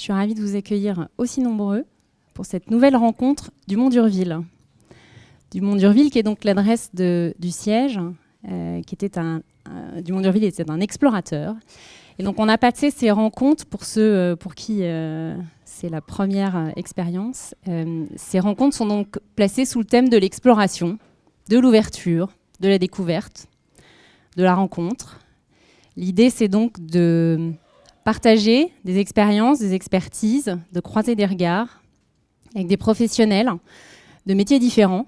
Je suis ravie de vous accueillir aussi nombreux pour cette nouvelle rencontre du Mont d'Urville. Du Mont d'Urville, qui est donc l'adresse du siège, euh, qui était un, du Mont d'Urville était un explorateur. Et donc on a passé ces rencontres pour ceux euh, pour qui euh, c'est la première expérience. ces rencontres sont donc placées sous le thème de l'exploration, de l'ouverture, de la découverte, de la rencontre. L'idée, c'est donc de partager des expériences, des expertises, de croiser des regards avec des professionnels de métiers différents,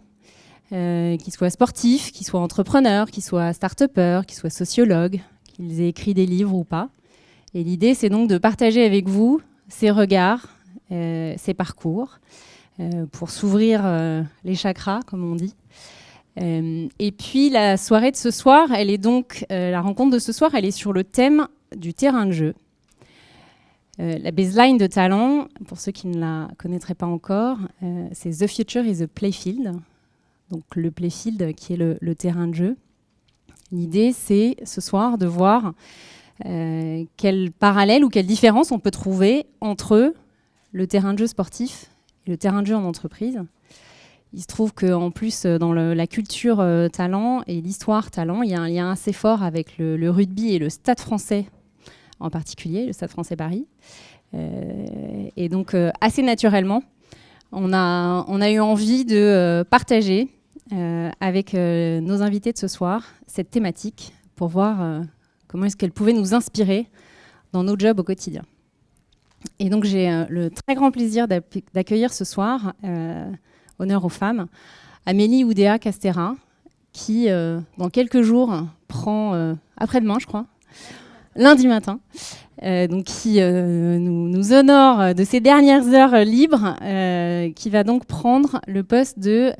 euh, qu'ils soient sportifs, qu'ils soient entrepreneurs, qu'ils soient start-upers, qu'ils soient sociologues, qu'ils aient écrit des livres ou pas. Et l'idée, c'est donc de partager avec vous ces regards, euh, ces parcours, euh, pour s'ouvrir les chakras, comme on dit. et puis la soirée de ce soir, elle est donc, la rencontre de ce soir, elle est sur le thème du terrain de jeu. Euh, la baseline de talent, pour ceux qui ne la connaîtraient pas encore, euh, c'est The Future is a Playfield. Donc le playfield qui est le, terrain de jeu. L'idée, c'est ce soir de voir euh, quel parallèle ou quelle différence on peut trouver entre le terrain de jeu sportif et le terrain de jeu en entreprise. Il se trouve qu'en plus, dans la culture talent et l'histoire talent, il y a un lien assez fort avec le rugby et le stade français en particulier, le Stade français Paris. Euh, et donc, euh, assez naturellement, on a, eu envie de euh, partager avec nos invités de ce soir cette thématique pour voir comment est-ce qu'elle pouvait nous inspirer dans nos jobs au quotidien. Et donc j'ai le très grand plaisir d'accueillir ce soir, honneur aux femmes, Amélie Oudéa Castera, qui dans quelques jours prend, après-demain je crois, lundi matin, euh, qui euh, nous, honore de ses dernières heures libres, euh, qui va donc prendre le poste de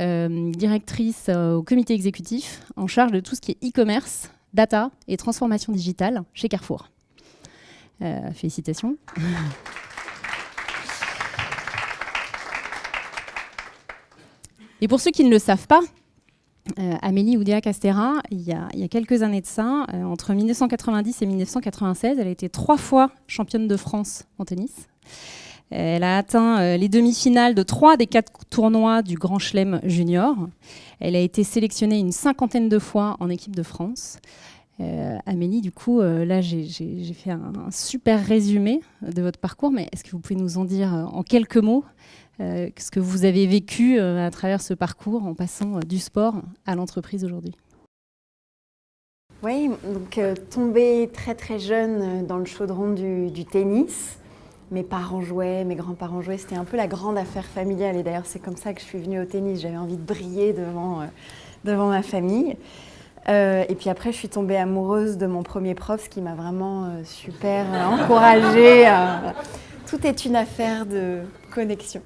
directrice au comité exécutif en charge de tout ce qui est e-commerce, data et transformation digitale chez Carrefour. félicitations. Et pour ceux qui ne le savent pas, euh, Amélie Oudéa Castera, il y, a, quelques années de ça, euh, entre 1990 et 1996, elle a été trois fois championne de France en tennis. Elle a atteint euh, les demi-finales de trois des quatre tournois du Grand Chelem Junior. Elle a été sélectionnée une cinquantaine de fois en équipe de France. Amélie, du coup, là, j'ai fait un, super résumé de votre parcours, mais est-ce que vous pouvez nous en dire en quelques mots euh, ce que vous avez vécu euh, à travers ce parcours en passant euh, du sport à l'entreprise aujourd'hui. Oui, donc tombée très très jeune dans le chaudron du, tennis. Mes parents jouaient, mes grands-parents jouaient, c'était un peu la grande affaire familiale. Et d'ailleurs, c'est comme ça que je suis venue au tennis. J'avais envie de briller devant, devant ma famille. et puis après, je suis tombée amoureuse de mon premier prof, ce qui m'a vraiment super encouragée. tout est une affaire de connexion.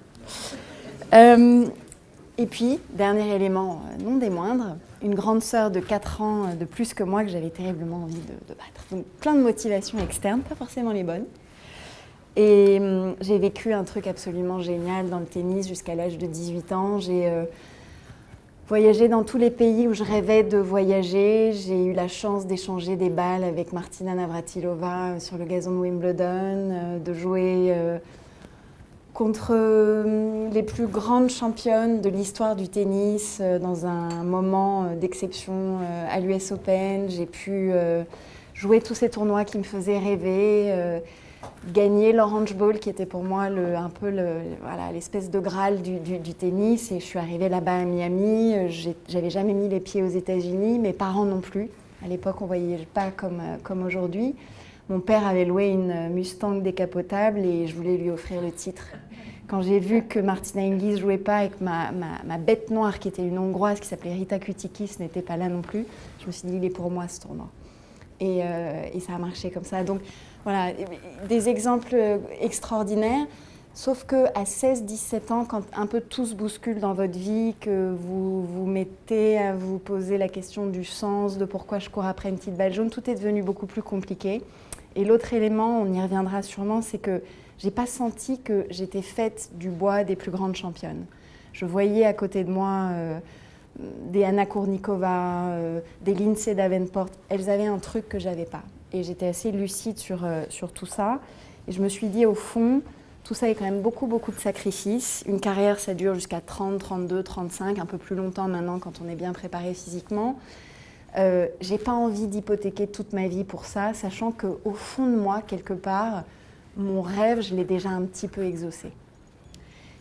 Euh, et puis, dernier élément, euh, non des moindres, une grande sœur de 4 ans euh, de plus que moi que j'avais terriblement envie de, battre. Donc plein de motivations externes, pas forcément les bonnes. Et j'ai vécu un truc absolument génial dans le tennis jusqu'à l'âge de 18 ans. J'ai voyagé dans tous les pays où je rêvais de voyager. J'ai eu la chance d'échanger des balles avec Martina Navratilova sur le gazon de Wimbledon, de jouer contre euh, les plus grandes championnes de l'histoire du tennis euh, dans un moment euh, d'exception à l'US Open. J'ai pu jouer tous ces tournois qui me faisaient rêver, gagner l'Orange Bowl qui était pour moi un peu l'espèce de graal du, tennis. Et je suis arrivée là-bas à Miami. J'avais jamais mis les pieds aux États-Unis, mes parents non plus. À l'époque, on ne voyait pas comme aujourd'hui. Mon père avait loué une Mustang décapotable et je voulais lui offrir le titre. Quand j'ai vu que Martina Hingis jouait pas et que ma, bête noire, qui était une Hongroise, qui s'appelait Rita Kutikis, n'était pas là non plus, je me suis dit, il est pour moi ce tournoi. Et, euh, et ça a marché comme ça. Donc voilà, des exemples extraordinaires. Sauf qu'à 16-17 ans, quand un peu tout se bouscule dans votre vie, que vous vous mettez à vous poser la question du sens, de pourquoi je cours après une petite balle jaune, tout est devenu beaucoup plus compliqué. Et l'autre élément, on y reviendra sûrement, c'est que j'ai pas senti que j'étais faite du bois des plus grandes championnes. Je voyais à côté de moi euh, des Anna Kournikova, euh, des Lindsay Davenport. Elles avaient un truc que j'avais pas. Et j'étais assez lucide sur, euh, sur tout ça. Et je me suis dit, au fond, Tout ça est quand même beaucoup, beaucoup de sacrifices. Une carrière, ça dure jusqu'à 30, 32, 35, un peu plus longtemps maintenant quand on est bien préparé physiquement. Euh, j'ai pas envie d'hypothéquer toute ma vie pour ça, sachant qu'au fond de moi, quelque part, mon rêve, je l'ai déjà un petit peu exaucé.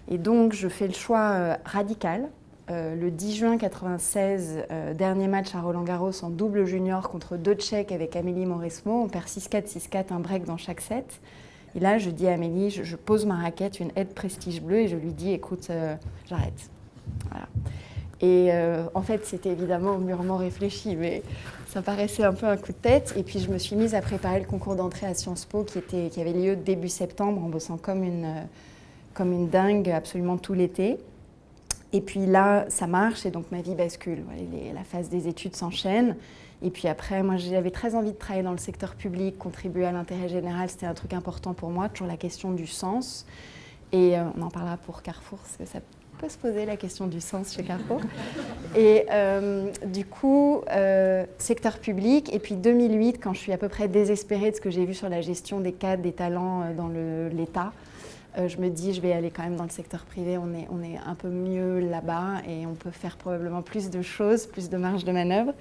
Et donc, je fais le choix euh, radical. Euh, le 10 juin 96, dernier match à Roland-Garros en double junior contre deux Tchèques avec Amélie Mauresmo. On perd 6-4, 6-4, un break dans chaque set. Et là, je dis à Amélie, je, pose ma raquette, une aide prestige bleue, et je lui dis, écoute, j'arrête. Voilà. Et euh, en fait, c'était évidemment mûrement réfléchi, mais ça paraissait un peu un coup de tête. Et puis, je me suis mise à préparer le concours d'entrée à Sciences Po qui, était, qui avait lieu début septembre en bossant comme une, comme une dingue absolument tout l'été. Et puis là, ça marche et donc ma vie bascule. la phase des études s'enchaîne. Et puis après, moi, j'avais très envie de travailler dans le secteur public, contribuer à l'intérêt général. C'était un truc important pour moi, toujours la question du sens. Et euh, on en parlera pour Carrefour, parce ça peut se poser la question du sens chez Carrefour. Et euh, du coup, euh, secteur public. Et puis 2008, quand je suis à peu près désespérée de ce que j'ai vu sur la gestion des cadres, des talents euh, dans l'État, je me dis, je vais aller quand même dans le secteur privé. On est, on est un peu mieux là-bas et on peut faire probablement plus de choses, plus de marge de manœuvre.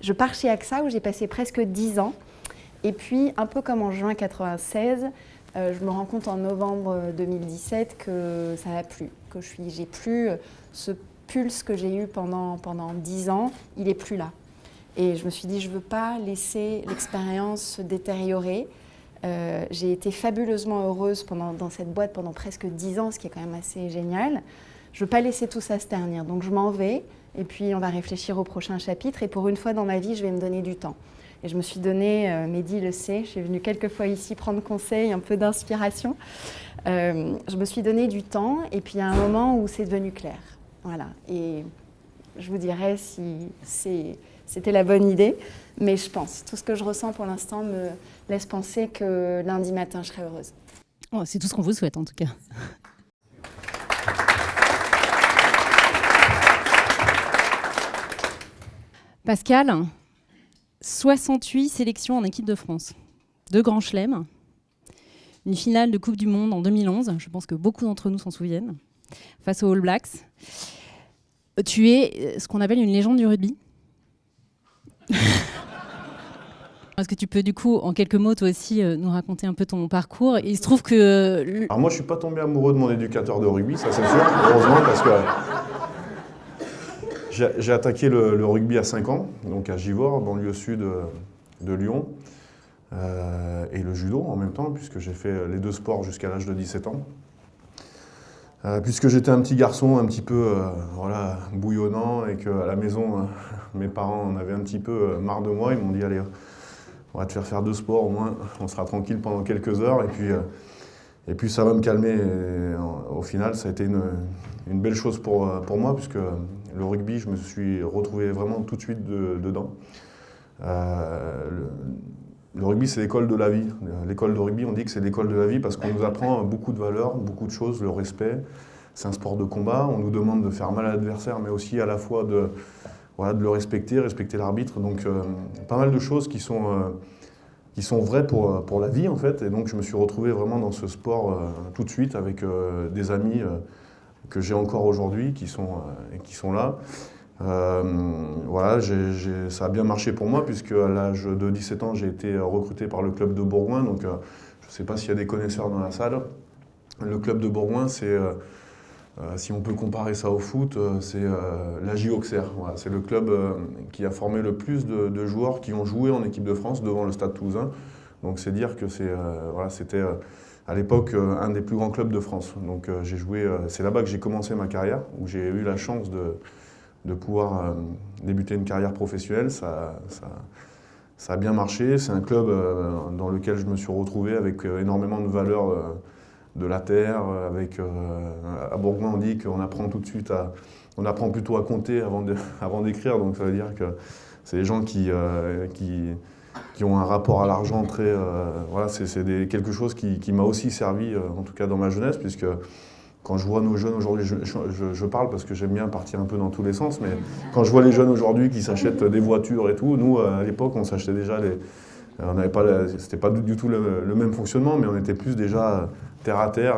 Je pars chez AXA où j'ai passé presque 10 ans. Et puis, un peu comme en juin 96, euh, je me rends compte en novembre 2017 que ça n'a plus, que je n'ai plus euh, ce pulse que j'ai eu pendant, pendant 10 ans, il n'est plus là. Et je me suis dit, je ne veux pas laisser l'expérience se détériorer. Euh, j'ai été fabuleusement heureuse pendant, dans cette boîte pendant presque 10 ans, ce qui est quand même assez génial. Je ne veux pas laisser tout ça se ternir, donc je m'en vais, et puis on va réfléchir au prochain chapitre, et pour une fois dans ma vie, je vais me donner du temps. Et je me suis donné, euh, Mehdi le sait, je suis venue quelques fois ici prendre conseil, un peu d'inspiration. Euh, je me suis donné du temps et puis il y a un moment où c'est devenu clair. Voilà. Et je vous dirai si c'était la bonne idée, mais je pense. Tout ce que je ressens pour l'instant me laisse penser que lundi matin, je serai heureuse. Oh, c'est tout ce qu'on vous souhaite en tout cas. Pascal, 68 sélections en équipe de France, deux grands chelems, une finale de Coupe du Monde en 2011, je pense que beaucoup d'entre nous s'en souviennent, face aux All Blacks. Tu es ce qu'on appelle une légende du rugby. Est-ce que tu peux du coup, en quelques mots, toi aussi, euh, nous raconter un peu ton parcours? Il se trouve que... Euh, Alors moi, je suis pas tombé amoureux de mon éducateur de rugby, ça c'est sûr, heureusement, parce que j'ai attaqué le, rugby à 5 ans, donc à Givors, banlieue sud euh, de Lyon, euh, et le judo en même temps, puisque j'ai fait les deux sports jusqu'à l'âge de 17 ans. Euh, puisque j'étais un petit garçon un petit peu voilà, bouillonnant et qu'à la maison, mes parents en avaient un petit peu marre de moi, ils m'ont dit « Allez, on va te faire faire deux sports, au moins on sera tranquille pendant quelques heures, et puis, et puis ça va me calmer. » Au final, ça a été une, belle chose pour, pour moi, puisque le rugby, je me suis retrouvé vraiment tout de suite dedans. Euh, le, rugby, c'est l'école de la vie. L'école de rugby, on dit que c'est l'école de la vie parce qu'on nous apprend beaucoup de valeurs, beaucoup de choses, le respect. C'est un sport de combat, on nous demande de faire mal à l'adversaire, mais aussi à la fois de, le respecter, respecter l'arbitre. Donc euh, pas mal de choses qui sont, euh, qui sont vraies pour, pour la vie en fait. Et donc je me suis retrouvé vraiment dans ce sport tout de suite avec des amis que j'ai encore aujourd'hui, qui, sont, euh, qui sont là. Euh, voilà, ça a bien marché pour moi, puisque à l'âge de 17 ans, j'ai été recruté par le club de Bourgoin. Donc, euh, je ne sais pas s'il y a des connaisseurs dans la salle. Le club de Bourgoin, c'est, si on peut comparer ça au foot, c'est la JOXR. Voilà, c'est le club qui a formé le plus de, joueurs qui ont joué en équipe de France devant le Stade Toulousain. Donc, c'est dire que c'est, voilà, c'était à l'époque euh, un des plus grands clubs de France. Donc euh, j'ai joué, euh, c'est là-bas que j'ai commencé ma carrière, où j'ai eu la chance de, de pouvoir débuter une carrière professionnelle. Ça, ça, a bien marché. C'est un club dans lequel je me suis retrouvé avec énormément de valeurs de la terre. Avec, à Bourgoin, on dit qu'on apprend tout de suite à... On apprend plutôt à compter avant d'écrire, donc ça veut dire que c'est des gens qui, qui qui ont un rapport à l'argent très... Euh, voilà, c'est quelque chose qui, m'a aussi servi, euh, en tout cas dans ma jeunesse, puisque quand je vois nos jeunes aujourd'hui, je, parle parce que j'aime bien partir un peu dans tous les sens, mais quand je vois les jeunes aujourd'hui qui s'achètent des voitures et tout, nous, à l'époque, on s'achetait déjà les... On n'avait pas, c'était pas du tout le, même fonctionnement, mais on était plus déjà terre à terre.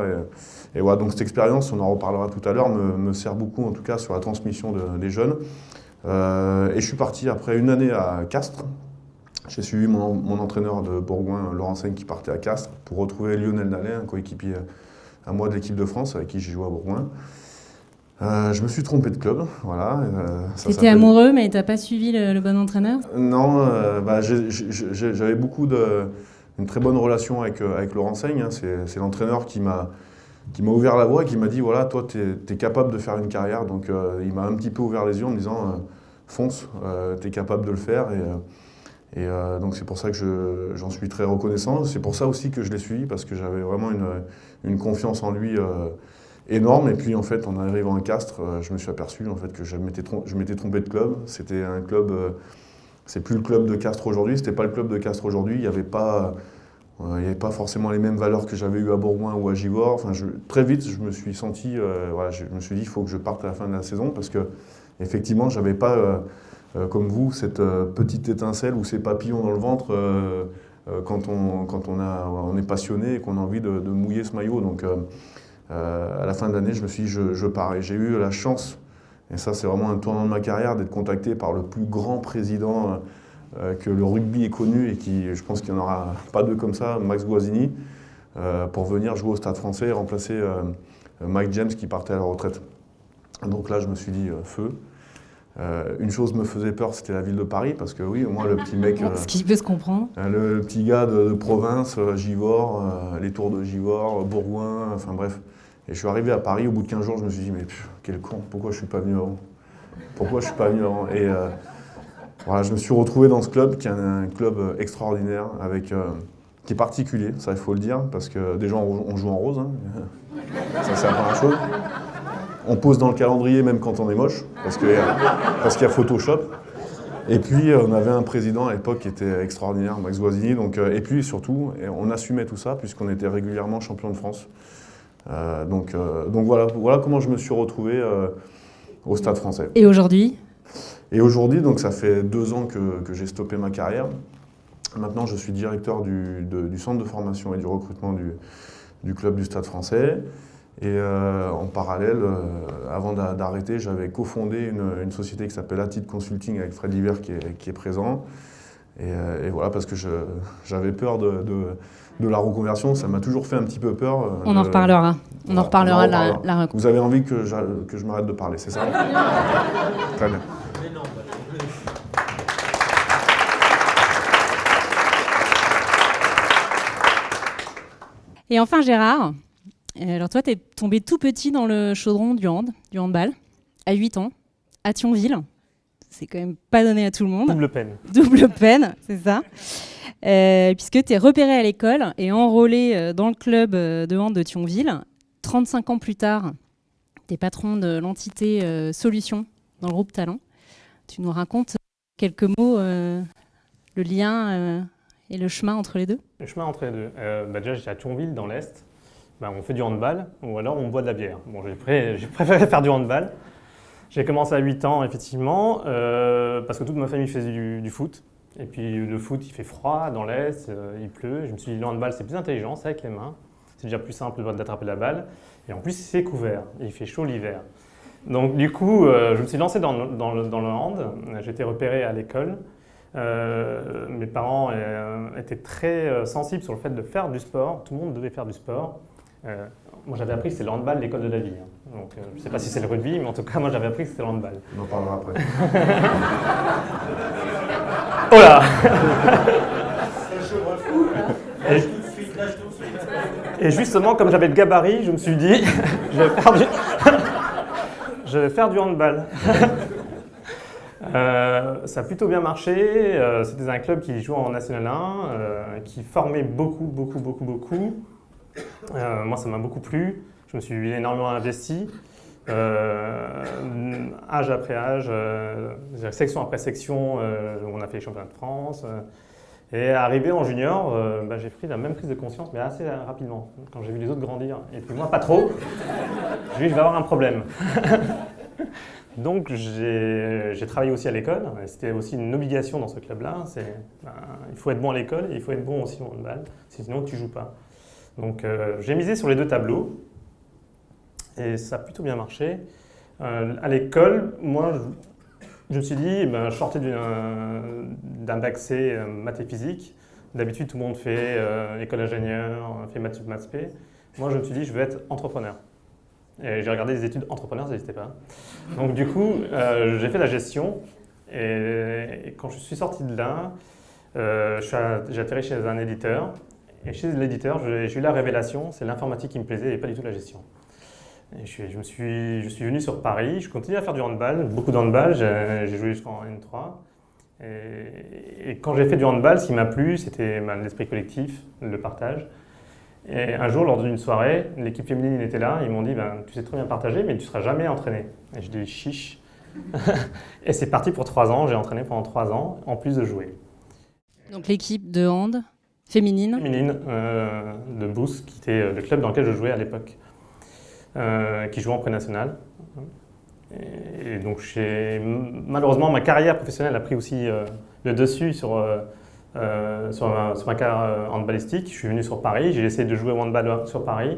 Et, voilà, donc cette expérience, on en reparlera tout à l'heure, me, sert beaucoup en tout cas sur la transmission des jeunes. et je suis parti après une année à Castres. J'ai suivi mon, entraîneur de Bourgoin, Laurent Seigne, qui partait à Castres pour retrouver Lionel Nallet, un coéquipier à moi de l'équipe de France avec qui j'ai joué à Bourgoin. Euh, je me suis trompé de club, voilà. Euh, tu étais amoureux, mais tu n'as pas suivi le, bon entraîneur? Non, euh, bah, j'avais beaucoup de, une très bonne relation avec, avec Laurent Seigne. Hein. C'est l'entraîneur qui m'a ouvert la voie et qui m'a dit voilà, toi, tu es, capable de faire une carrière. Donc, il m'a un petit peu ouvert les yeux en me disant fonce, tu es capable de le faire. Et, et donc, c'est pour ça que j'en suis très reconnaissant. C'est pour ça aussi que je l'ai suivi, parce que j'avais vraiment une, une, confiance en lui énorme. Et puis en fait, en arrivant à Castres, euh, je me suis aperçu en fait, que je m'étais trompé, de club. C'était un club, euh, c'est plus le club de Castres aujourd'hui, c'était pas le club de Castres aujourd'hui. Il n'y avait pas, euh, avait pas forcément les mêmes valeurs que j'avais eu à Bourgoin ou à Givors. Enfin, très vite, je me suis senti, voilà, je me suis dit, il faut que je parte à la fin de la saison parce que effectivement, j'avais pas comme vous, cette petite étincelle ou ces papillons dans le ventre quand, on, quand on, a, on est passionné et qu'on a envie de, mouiller ce maillot. Donc, euh, à la fin de l'année, je me suis dit, je, pars. Et j'ai eu la chance, et ça c'est vraiment un tournant de ma carrière, d'être contacté par le plus grand président euh, que le rugby ait connu et qui, je pense qu'il n'y en aura pas deux comme ça, Max Guazzini, euh, pour venir jouer au Stade français et remplacer Mike James qui partait à la retraite. Donc là, je me suis dit, feu. Une chose me faisait peur, c'était la ville de Paris, parce que oui, moi, le petit mec... Ce qui peut se comprendre. Le, petit gars de, province, Givors, les tours de Givors, Bourgoin, enfin bref. Et je suis arrivé à Paris, au bout de 15 jours, je me suis dit, mais quel con, pourquoi je ne suis pas venu avant? Pourquoi je ne suis pas venu avant? Et euh, voilà, je me suis retrouvé dans ce club, qui est un, club euh, extraordinaire, avec, euh, qui est particulier, ça il faut le dire, parce que déjà on, joue en rose, hein. ça c'est la première chose. On pose dans le calendrier même quand on est moche, parce qu'il y, y, a Photoshop. Et puis on avait un président à l'époque qui était extraordinaire, Max Guazzini, donc, et puis surtout, on assumait tout ça, puisqu'on était régulièrement champion de France. Euh, donc, euh, donc voilà, voilà comment je me suis retrouvé euh, au Stade français. Et aujourd'hui? Et aujourd'hui, donc ça fait deux ans que, que j'ai stoppé ma carrière. Maintenant, je suis directeur du, du, centre de formation et du recrutement du, du club du Stade français. Et en parallèle, avant d'arrêter, j'avais cofondé une, une, société qui s'appelle Attitude Consulting avec Fred Liver qui est, qui est présent. Et, et, voilà, parce que j'avais peur de, de de la reconversion, ça m'a toujours fait un petit peu peur. Euh, on en reparlera. On en reparlera, la. Vous avez envie que, que je m'arrête de parler, c'est ça? Très bien. Et enfin Gérard, euh, alors toi tu es tombé tout petit dans le chaudron du hand, du handball, à 8 ans, à Thionville. C'est quand même pas donné à tout le monde. Double peine. Double peine, c'est ça. Euh, puisque tu es repéré à l'école et enrôlé euh, dans le club euh, de hand de Thionville. 35 ans plus tard, tu es patron de l'entité Solutions dans le groupe Talent. Tu nous racontes quelques mots, le lien et le chemin entre les deux? Le chemin entre les deux. Bah déjà, j'étais à Thionville, dans l'Est. Bah, on fait du handball ou alors on boit de la bière. Bon, j'ai préféré faire du handball. J'ai commencé à 8 ans, effectivement, parce que toute ma famille faisait du foot. Et puis le foot, il fait froid dans l'Est, euh, il pleut. Je me suis dit, le handball, c'est plus intelligent, c'est avec les mains. C'est déjà plus simple d'attraper la balle. Et en plus, c'est couvert. Il fait chaud l'hiver. Donc du coup, euh, je me suis lancé dans, le, dans le, hand. J'étais repéré à l'école. Euh, mes parents étaient très sensibles sur le fait de faire du sport. Tout le monde devait faire du sport. Moi, j'avais appris que c'est le handball l'école de la vie. Hein. Donc, je ne sais pas si c'est le rugby, mais en tout cas, moi, j'avais appris que c'était le handball. On en parlera après. Oh là et, justement, comme j'avais le gabarit, je me suis dit, je vais faire du, je vais faire du handball. Euh, ça a plutôt bien marché. Euh, c'était un club qui jouait en National 1, euh, qui formait beaucoup, beaucoup, beaucoup, beaucoup. Moi, ça m'a beaucoup plu. Je me suis énormément investi. Euh, âge après âge, euh, section après section, euh, on a fait les championnats de France. et arrivé en junior, bah, j'ai pris la même prise de conscience, mais assez rapidement, quand j'ai vu les autres grandir. Et puis moi, pas trop. je vais avoir un problème. Donc j'ai travaillé aussi à l'école, c'était aussi une obligation dans ce club-là, ben, il faut être bon à l'école et il faut être bon aussi au handball, sinon tu joues pas. Donc j'ai misé sur les deux tableaux et ça a plutôt bien marché. à l'école, moi, je, me suis dit, eh ben, je sortais d'un bac C maths et physique. D'habitude, tout le monde fait école d'ingénieur, fait maths, maths P. Moi, je me suis dit, je veux être entrepreneur. Et j'ai regardé des études entrepreneurs, ça n'existait pas. Donc du coup, euh, j'ai fait la gestion. Et, quand je suis sorti de là, euh, j'ai atterri chez un éditeur. Et chez l'éditeur, j'ai eu la révélation, c'est l'informatique qui me plaisait et pas du tout la gestion. Je, je, me suis, je suis venu sur Paris, je continue à faire du handball, beaucoup de handball, j'ai joué jusqu'en N3. Et, quand j'ai fait du handball, ce qui m'a plu, c'était l'esprit collectif, le partage. Et un jour, lors d'une soirée, l'équipe féminine était là. Ils m'ont dit ben, Tu sais très bien partager, mais tu ne seras jamais entraîné. Et je dis Chiche. et c'est parti pour trois ans. J'ai entraîné pendant trois ans, en plus de jouer. Donc l'équipe de hand féminine Féminine euh, de Boost, qui était euh, le club dans lequel je jouais à l'époque, euh, qui jouait en pré-national. Et, donc, malheureusement, ma carrière professionnelle a pris aussi le dessus sur sur, ma, sur, ma, carrière handballistique. Je suis venu sur Paris, j'ai essayé de jouer au handball sur Paris.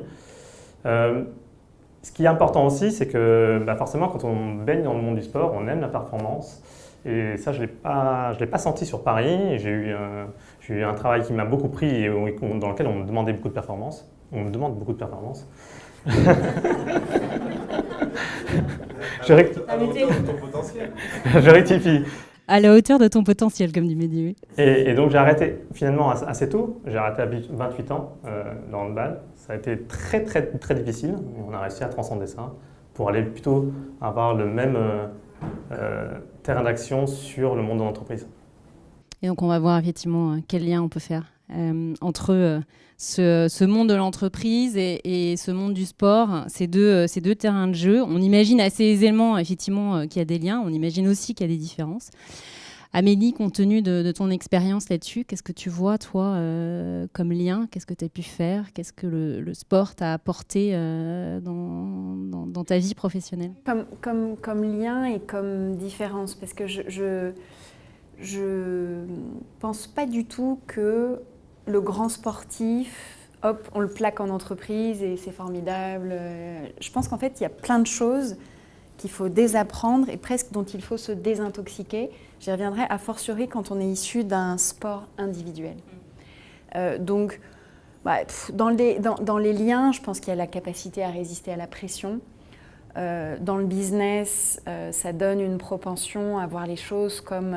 Ce qui est important aussi, c'est que bah, forcément, quand on baigne dans le monde du sport, on aime la performance. Et ça, je ne l'ai pas senti sur Paris. J'ai eu, eu, un travail qui m'a beaucoup pris et dans lequel on me demandait beaucoup de performance. On me demande beaucoup de performance. je, je rectifie à la hauteur de ton potentiel, comme dit Mehdi. Et, et, donc j'ai arrêté finalement assez tôt. J'ai arrêté à 28 ans euh, dans le handball. Ça a été très très très difficile. Mais on a réussi à transcender ça pour aller plutôt avoir le même euh, euh, terrain d'action sur le monde de l'entreprise. Et donc on va voir effectivement quel lien on peut faire entre ce, monde de l'entreprise et, ce monde du sport, ces deux, ces deux terrains de jeu. On imagine assez aisément, effectivement, euh, qu'il y a des liens. On imagine aussi qu'il y a des différences. Amélie, compte tenu de, ton expérience là-dessus, qu'est-ce que tu vois, toi, euh, comme lien? Qu'est-ce que tu as pu faire? Qu'est-ce que le, sport t'a apporté euh, dans, ta vie professionnelle? Comme, lien et comme différence, parce que je, je pense pas du tout que le grand sportif, hop, on le plaque en entreprise et c'est formidable. Je pense qu'en fait, il y a plein de choses qu'il faut désapprendre et presque dont il faut se désintoxiquer. J'y reviendrai a fortiori quand on est issu d'un sport individuel. Euh, donc, bah, dans, les, dans, les, liens, je pense qu'il y a la capacité à résister à la pression. Euh, dans le business, euh, ça donne une propension à voir les choses comme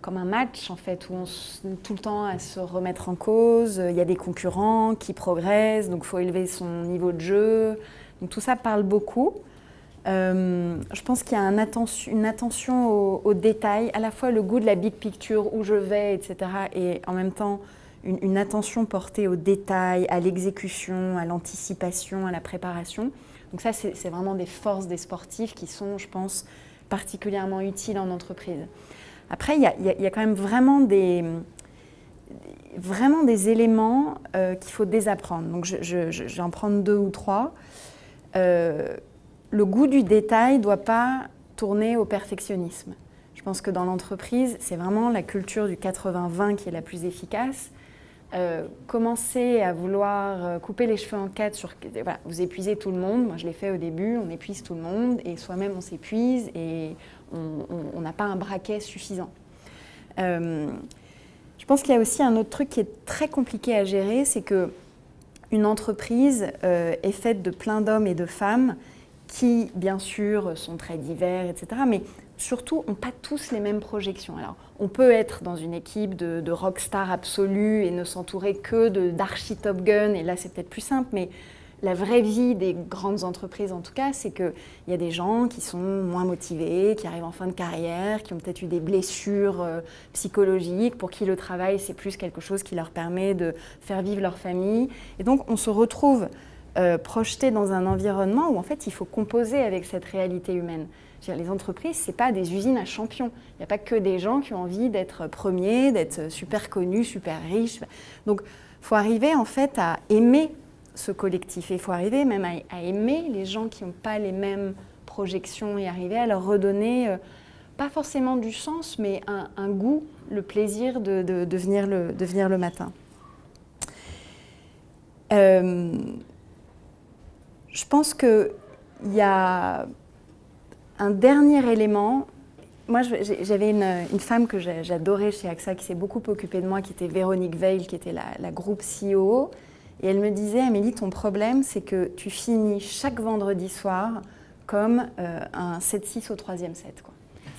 comme un match en fait où on est tout le temps à se remettre en cause. Il y a des concurrents qui progressent, donc il faut élever son niveau de jeu. Donc tout ça parle beaucoup. Euh, je pense qu'il y a une attention aux, détails, à la fois le goût de la big picture, où je vais, etc. Et en même temps, une, une attention portée aux détails, à l'exécution, à l'anticipation, à la préparation. Donc ça, c'est vraiment des forces des sportifs qui sont, je pense, particulièrement utiles en entreprise. Après, il y, a, quand même vraiment des, éléments euh, qu'il faut désapprendre. Donc, je, vais en prendre deux ou trois. Euh, le goût du détail ne doit pas tourner au perfectionnisme. Je pense que dans l'entreprise, c'est vraiment la culture du 80-20 qui est la plus efficace. Euh, commencer à vouloir couper les cheveux en quatre, sur, vous épuisez tout le monde. Moi, je l'ai fait au début, on épuise tout le monde et soi-même on s'épuise et on n'a pas un braquet suffisant. Euh, je pense qu'il y a aussi un autre truc qui est très compliqué à gérer, c'est que une entreprise euh, est faite de plein d'hommes et de femmes qui, bien sûr, sont très divers, etc., mais surtout n'ont pas tous les mêmes projections. Alors, on peut être dans une équipe de, de rockstar absolue et ne s'entourer que d'archi Top Gun, et là c'est peut-être plus simple, mais la vraie vie des grandes entreprises, en tout cas, c'est qu'il y a des gens qui sont moins motivés, qui arrivent en fin de carrière, qui ont peut-être eu des blessures euh, psychologiques, pour qui le travail, c'est plus quelque chose qui leur permet de faire vivre leur famille. Et donc, on se retrouve euh, projeté dans un environnement où, en fait, il faut composer avec cette réalité humaine. les entreprises, ce pas des usines à champions. Il n'y a pas que des gens qui ont envie d'être premiers, d'être super connus, super riches. Donc, il faut arriver, en fait, à aimer ce collectif. il faut arriver même à, aimer les gens qui n'ont pas les mêmes projections et arriver à leur redonner, euh, pas forcément du sens, mais un, goût, le plaisir de, venir le, de venir le matin. euh, Je pense qu'il y a un dernier élément. Moi, j'avais une, femme que j'adorais chez AXA qui s'est beaucoup occupée de moi, qui était Véronique Veil, qui était la, groupe CEO. Et elle me disait, Amélie, ton problème, c'est que tu finis chaque vendredi soir comme euh, un 7-6 au troisième set.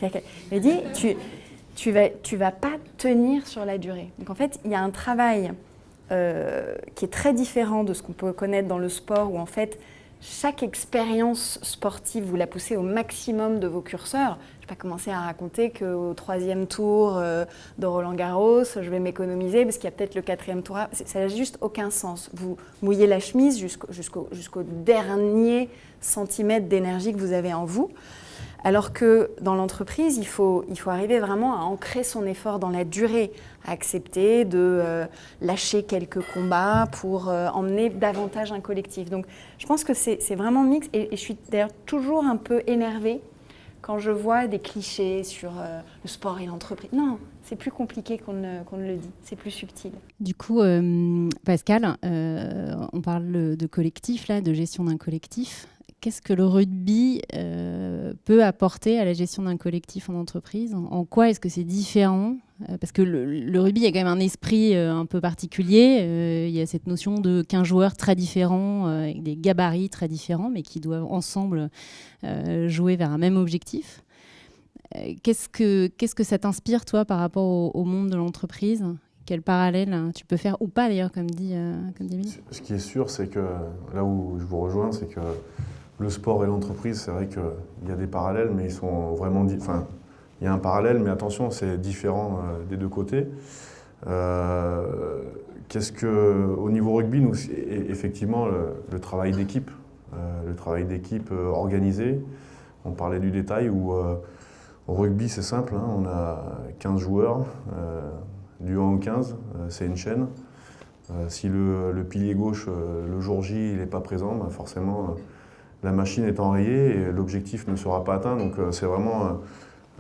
Elle me dit, tu, tu vas pas tenir sur la durée. Donc en fait, il y a un travail euh, qui est très différent de ce qu'on peut connaître dans le sport, où en fait, chaque expérience sportive, vous la poussez au maximum de vos curseurs. Je vais pas commencer à raconter qu'au troisième tour euh, de Roland Garros, je vais m'économiser parce qu'il y a peut-être le quatrième tour. Ça n'a juste aucun sens. Vous mouillez la chemise jusqu'au dernier centimètre d'énergie que vous avez en vous. Alors que dans l'entreprise, il faut, il faut arriver vraiment à ancrer son effort dans la durée, à accepter de euh, lâcher quelques combats pour euh, emmener davantage un collectif. Donc je pense que c'est vraiment mix et, je suis d'ailleurs toujours un peu énervée quand je vois des clichés sur euh, le sport et l'entreprise. Non, c'est plus compliqué qu'on ne, ne, le dit, c'est plus subtil. Du coup, Pascal, on parle de collectif, là, de gestion d'un collectif qu'est-ce que le rugby euh, peut apporter à la gestion d'un collectif en entreprise? En quoi est-ce que c'est différent? Euh, Parce que le, rugby, a quand même un esprit euh, un peu particulier. il y a cette notion de 15 joueurs très différents, avec des gabarits très différents, mais qui doivent ensemble jouer vers un même objectif. qu'est-ce, que, qu'est-ce que ça t'inspire, toi, par rapport au, monde de l'entreprise? Quel parallèle tu peux faire ou pas d'ailleurs, comme dit, comme dit Ce qui est sûr, c'est que là où je vous rejoins, c'est que le sport et l'entreprise, c'est vrai qu'il y a des parallèles, mais ils sont vraiment... Enfin, il y a un parallèle, mais attention, c'est différent euh, des deux côtés. Euh, qu'est-ce que, au niveau rugby, nous, effectivement, le, travail d'équipe, euh, le travail d'équipe organisé, on parlait du détail, où au rugby, c'est simple, hein, on a 15 joueurs, du 1 au 15, c'est une chaîne. si le, pilier gauche, le jour J, il n'est pas présent, ben forcément la machine est enrayée et l'objectif ne sera pas atteint. Donc euh, c'est vraiment euh,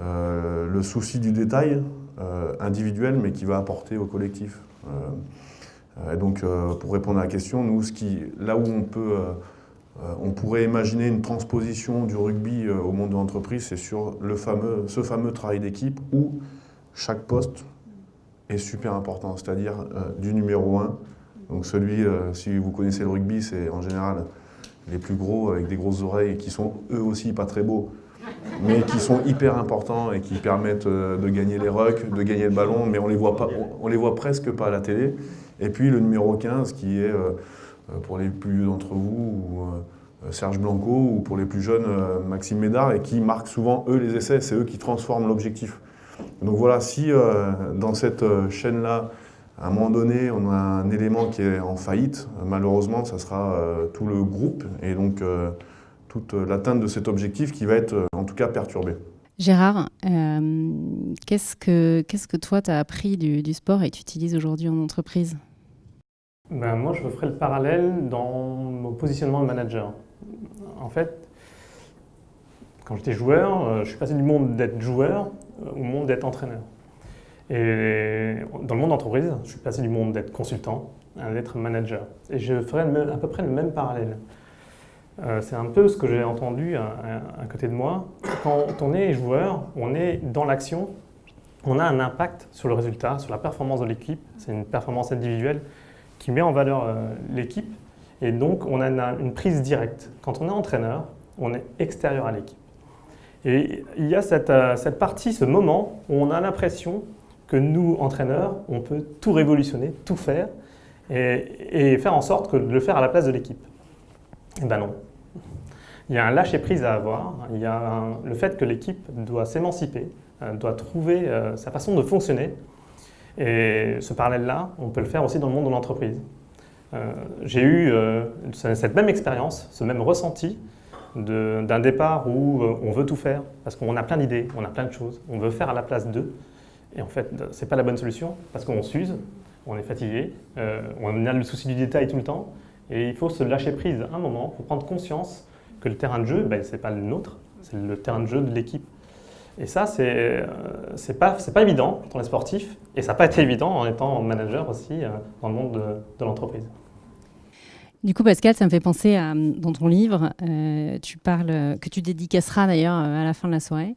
euh, le souci du détail individuel, mais qui va apporter au collectif. donc pour répondre à la question, nous, là où on peut... on pourrait imaginer une transposition du rugby au monde de l'entreprise, c'est sur le fameux, ce fameux travail d'équipe où chaque poste est super important, c'est-à-dire du numéro 1. Donc celui, si vous connaissez le rugby, c'est en général les plus gros avec des grosses oreilles qui sont eux aussi pas très beaux, mais qui sont hyper importants et qui permettent euh, de gagner les rucks, de gagner le ballon, mais on les voit pas, on les voit presque pas à la télé. Et puis le numéro 15 qui est euh, euh, pour les plus vieux d'entre vous, ou Serge Blanco, ou pour les plus jeunes, Maxime Médard, et qui marque souvent eux les essais, c'est eux qui transforment l'objectif. Donc voilà, si dans cette chaîne-là, à un moment donné, on a un élément qui est en faillite. Malheureusement, ça sera euh, tout le groupe et donc euh, toute l'atteinte de cet objectif qui va être euh, en tout cas perturbée. Gérard, qu'est-ce que qu'est-ce que toi tu as appris du, sport et tu utilises aujourd'hui en entreprise? Ben, Moi, je ferai le parallèle dans mon positionnement de manager. En fait, quand j'étais joueur, je suis passé du monde d'être joueur au monde d'être entraîneur. Et dans le monde d'entreprise, je suis passé du monde d'être consultant à d'être manager. Et je ferai à peu près le même parallèle. Euh, c'est un peu ce que j'ai entendu à, côté de moi. Quand on est joueur, on est dans l'action, on a un impact sur le résultat, sur la performance de l'équipe. C'est une performance individuelle qui met en valeur euh, l'équipe. Et donc, on a une, prise directe. Quand on est entraîneur, on est extérieur à l'équipe. Et il y a cette, euh, cette partie, ce moment, où on a l'impression que nous, entraîneurs, on peut tout révolutionner, tout faire, et, faire en sorte que de le faire à la place de l'équipe. Eh ben non. Il y a un lâcher-prise à avoir, il y a le fait que l'équipe doit s'émanciper, euh, doit trouver euh, sa façon de fonctionner, et ce parallèle-là, on peut le faire aussi dans le monde de l'entreprise. Euh, j'ai eu cette même expérience, ce même ressenti d'un départ où on veut tout faire, parce qu'on a plein d'idées, on a plein de choses, on veut faire à la place d'eux, et en fait, ce n'est pas la bonne solution parce qu'on s'use, on est fatigué, euh, on a le souci du détail tout le temps. Et il faut se lâcher prise un moment pour prendre conscience que le terrain de jeu, ben, ce n'est pas le nôtre, c'est le terrain de jeu de l'équipe. Et ça, c'est n'est euh, pas, pas évident quand on est sportif, et ça n'a pas été évident en étant manager aussi euh, dans le monde de, l'entreprise. Du coup, Pascal, ça me fait penser à, dans ton livre, euh, tu parles, que tu dédicaceras d'ailleurs à la fin de la soirée,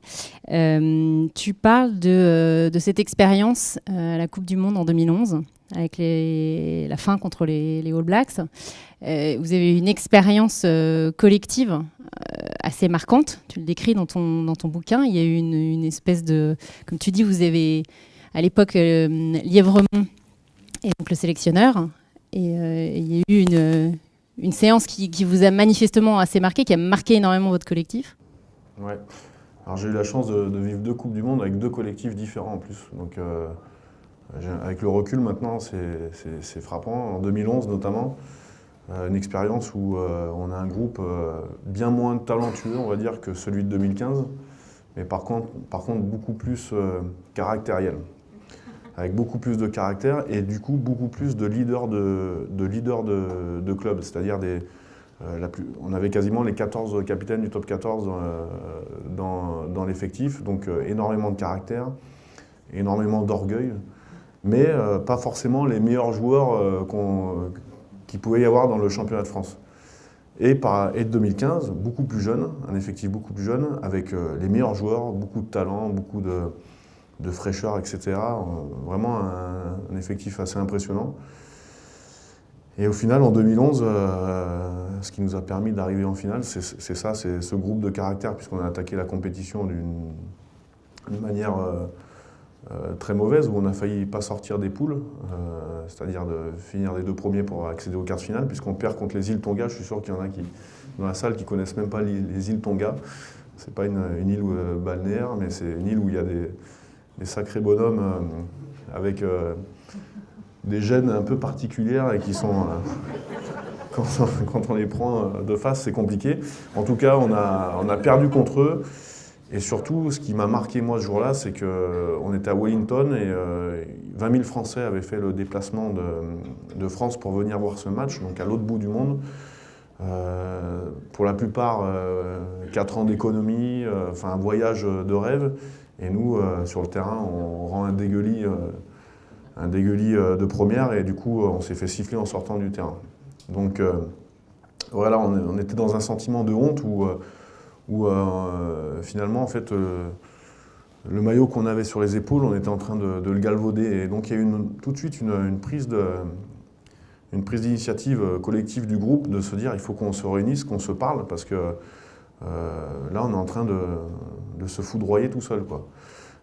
euh, tu parles de, cette expérience à la Coupe du Monde en 2011, avec la fin contre les, les All Blacks. vous avez eu une expérience collective assez marquante, tu le décris dans ton, dans ton bouquin. Il y a eu une, une espèce de, comme tu dis, vous avez à l'époque Lièvremont et donc le sélectionneur et euh, il y a eu une, une séance qui, qui, vous a manifestement assez marqué, qui a marqué énormément votre collectif. Ouais. Alors j'ai eu la chance de, vivre deux Coupes du Monde avec deux collectifs différents en plus. Donc euh, avec le recul maintenant, c'est frappant. En 2011 notamment, euh, une expérience où euh, on a un groupe euh, bien moins talentueux, on va dire, que celui de 2015, mais par contre, par contre beaucoup plus euh, caractériel avec beaucoup plus de caractère et du coup beaucoup plus de leaders de, de, leader de, de club, c'est-à-dire des, euh, on avait quasiment les 14 capitaines du top 14 euh, dans, l'effectif, donc euh, énormément de caractère, énormément d'orgueil, mais pas forcément les meilleurs joueurs euh, qu qu'il pouvait y avoir dans le championnat de France. Et, par, et de 2015, beaucoup plus jeune, un effectif beaucoup plus jeune, avec les meilleurs joueurs, beaucoup de talent, beaucoup de, de fraîcheur, etc. Vraiment un, effectif assez impressionnant. Et au final, en 2011, euh, ce qui nous a permis d'arriver en finale, c'est ça, c'est ce groupe de caractère, puisqu'on a attaqué la compétition d'une manière euh, euh, très mauvaise, où on a failli pas sortir des poules, c'est-à-dire de finir les deux premiers pour accéder aux quarts de finale, puisqu'on perd contre les îles Tonga. Je suis sûr qu'il y en a qui, dans la salle qui connaissent même pas les, les îles Tonga. C'est pas une, une île balnéaire, mais c'est une île où il y a des, des sacrés bonhommes euh, avec euh, des gènes un peu particulières et qui sont, euh, quand, on les prend de face, c'est compliqué. En tout cas, on a, perdu contre eux. Et surtout, ce qui m'a marqué moi ce jour-là, c'est qu'on était à Wellington et euh, 20 000 Français avaient fait le déplacement de, France pour venir voir ce match, donc à l'autre bout du monde. Pour la plupart, euh, 4 ans d'économie, enfin un voyage de rêve. Et nous, euh, sur le terrain, on rend un dégueulis, euh, un dégueulis euh, de première et du coup, on s'est fait siffler en sortant du terrain. Donc voilà, on, était dans un sentiment de honte où, finalement, en fait, le maillot qu'on avait sur les épaules, on était en train de, le galvauder. Et donc il y a eu tout de suite une, prise de une prise d'initiative collective du groupe de se dire il faut qu'on se réunisse, qu'on se parle parce que là, on est en train de, se foudroyer tout seul. Quoi.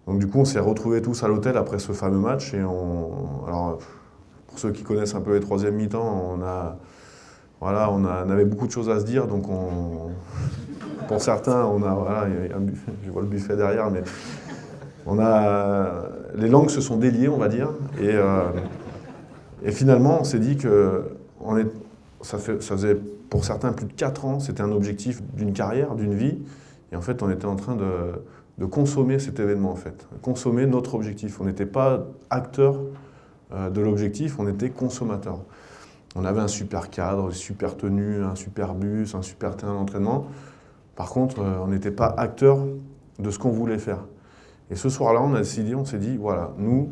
Donc du coup, on s'est retrouvés tous à l'hôtel après ce fameux match. Et on, alors, pour ceux qui connaissent un peu les troisième mi-temps, on, a, voilà, on, avait beaucoup de choses à se dire. Donc on, pour certains, on a, voilà, un buffet, je vois le buffet derrière, mais on a, les langues se sont déliées, on va dire. Et, euh, finalement, on s'est dit que ça, fait, ça faisait pour certains plus de 4 ans, c'était un objectif d'une carrière, d'une vie. Et en fait, on était en train de, consommer cet événement, en fait. Consommer notre objectif. On n'était pas acteur euh, de l'objectif, on était consommateur. On avait un super cadre, une super tenue, un super bus, un super terrain d'entraînement. Par contre, euh, on n'était pas acteur de ce qu'on voulait faire. Et ce soir-là, on a décidé, on s'est dit, voilà, nous,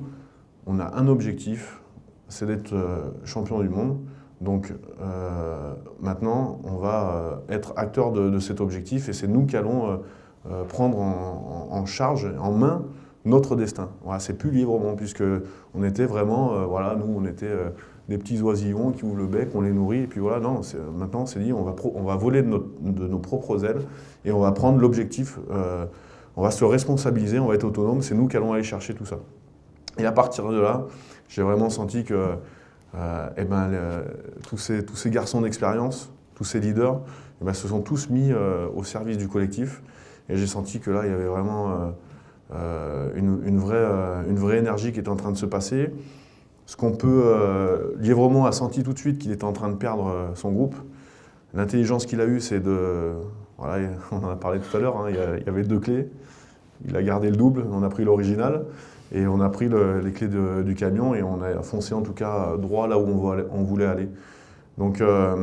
on a un objectif, c'est d'être euh, champion du monde. Donc euh, maintenant, on va euh, être acteur de, cet objectif et c'est nous qui allons euh, prendre en, charge, en main, notre destin. Voilà, c'est plus librement puisque on était vraiment, voilà, nous on était des petits oisillons qui ouvrent le bec, on les nourrit et puis voilà, non, maintenant on s'est dit on va, on va voler de, nos propres ailes et on va prendre l'objectif, on va se responsabiliser, on va être autonome, c'est nous qui allons aller chercher tout ça. Et à partir de là, j'ai vraiment senti que et ben, le, tous, ces, tous ces garçons d'expérience, tous ces leaders, et ben, se sont tous mis euh, au service du collectif. Et j'ai senti que là, il y avait vraiment euh, euh une, vraie, euh, énergie qui était en train de se passer. Ce qu'on peut... Euh, a senti tout de suite qu'il était en train de perdre son groupe. L'intelligence qu'il a eue, c'est de... Voilà, on en a parlé tout à l'heure, hein, il y avait deux clés. Il a gardé le double, on a pris l'original. Et on a pris le, les clés du camion et on a foncé en tout cas droit là où on, voulait aller. Donc, euh,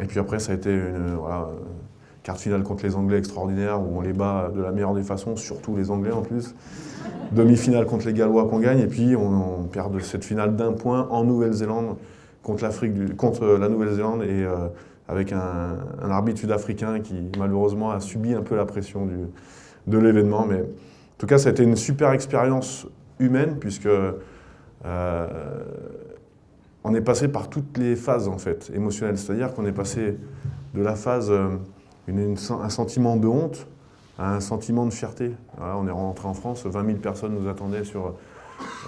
et puis après, ça a été une carte finale contre les Anglais extraordinaire où on les bat de la meilleure des façons, surtout les Anglais en plus. Demi-finale contre les Gallois qu'on gagne et puis on, perd cette finale d'un point en Nouvelle-Zélande contre, contre la Nouvelle-Zélande et avec un, arbitre sud-africain qui malheureusement a subi un peu la pression du, de l'événement. Mais tout cas, ça a été une super expérience humaine puisque on est passé par toutes les phases en fait, émotionnelles. C'est-à-dire qu'on est passé de la phase, euh, un sentiment de honte à un sentiment de fierté. on est rentré en France, 20 000 personnes nous attendaient sur,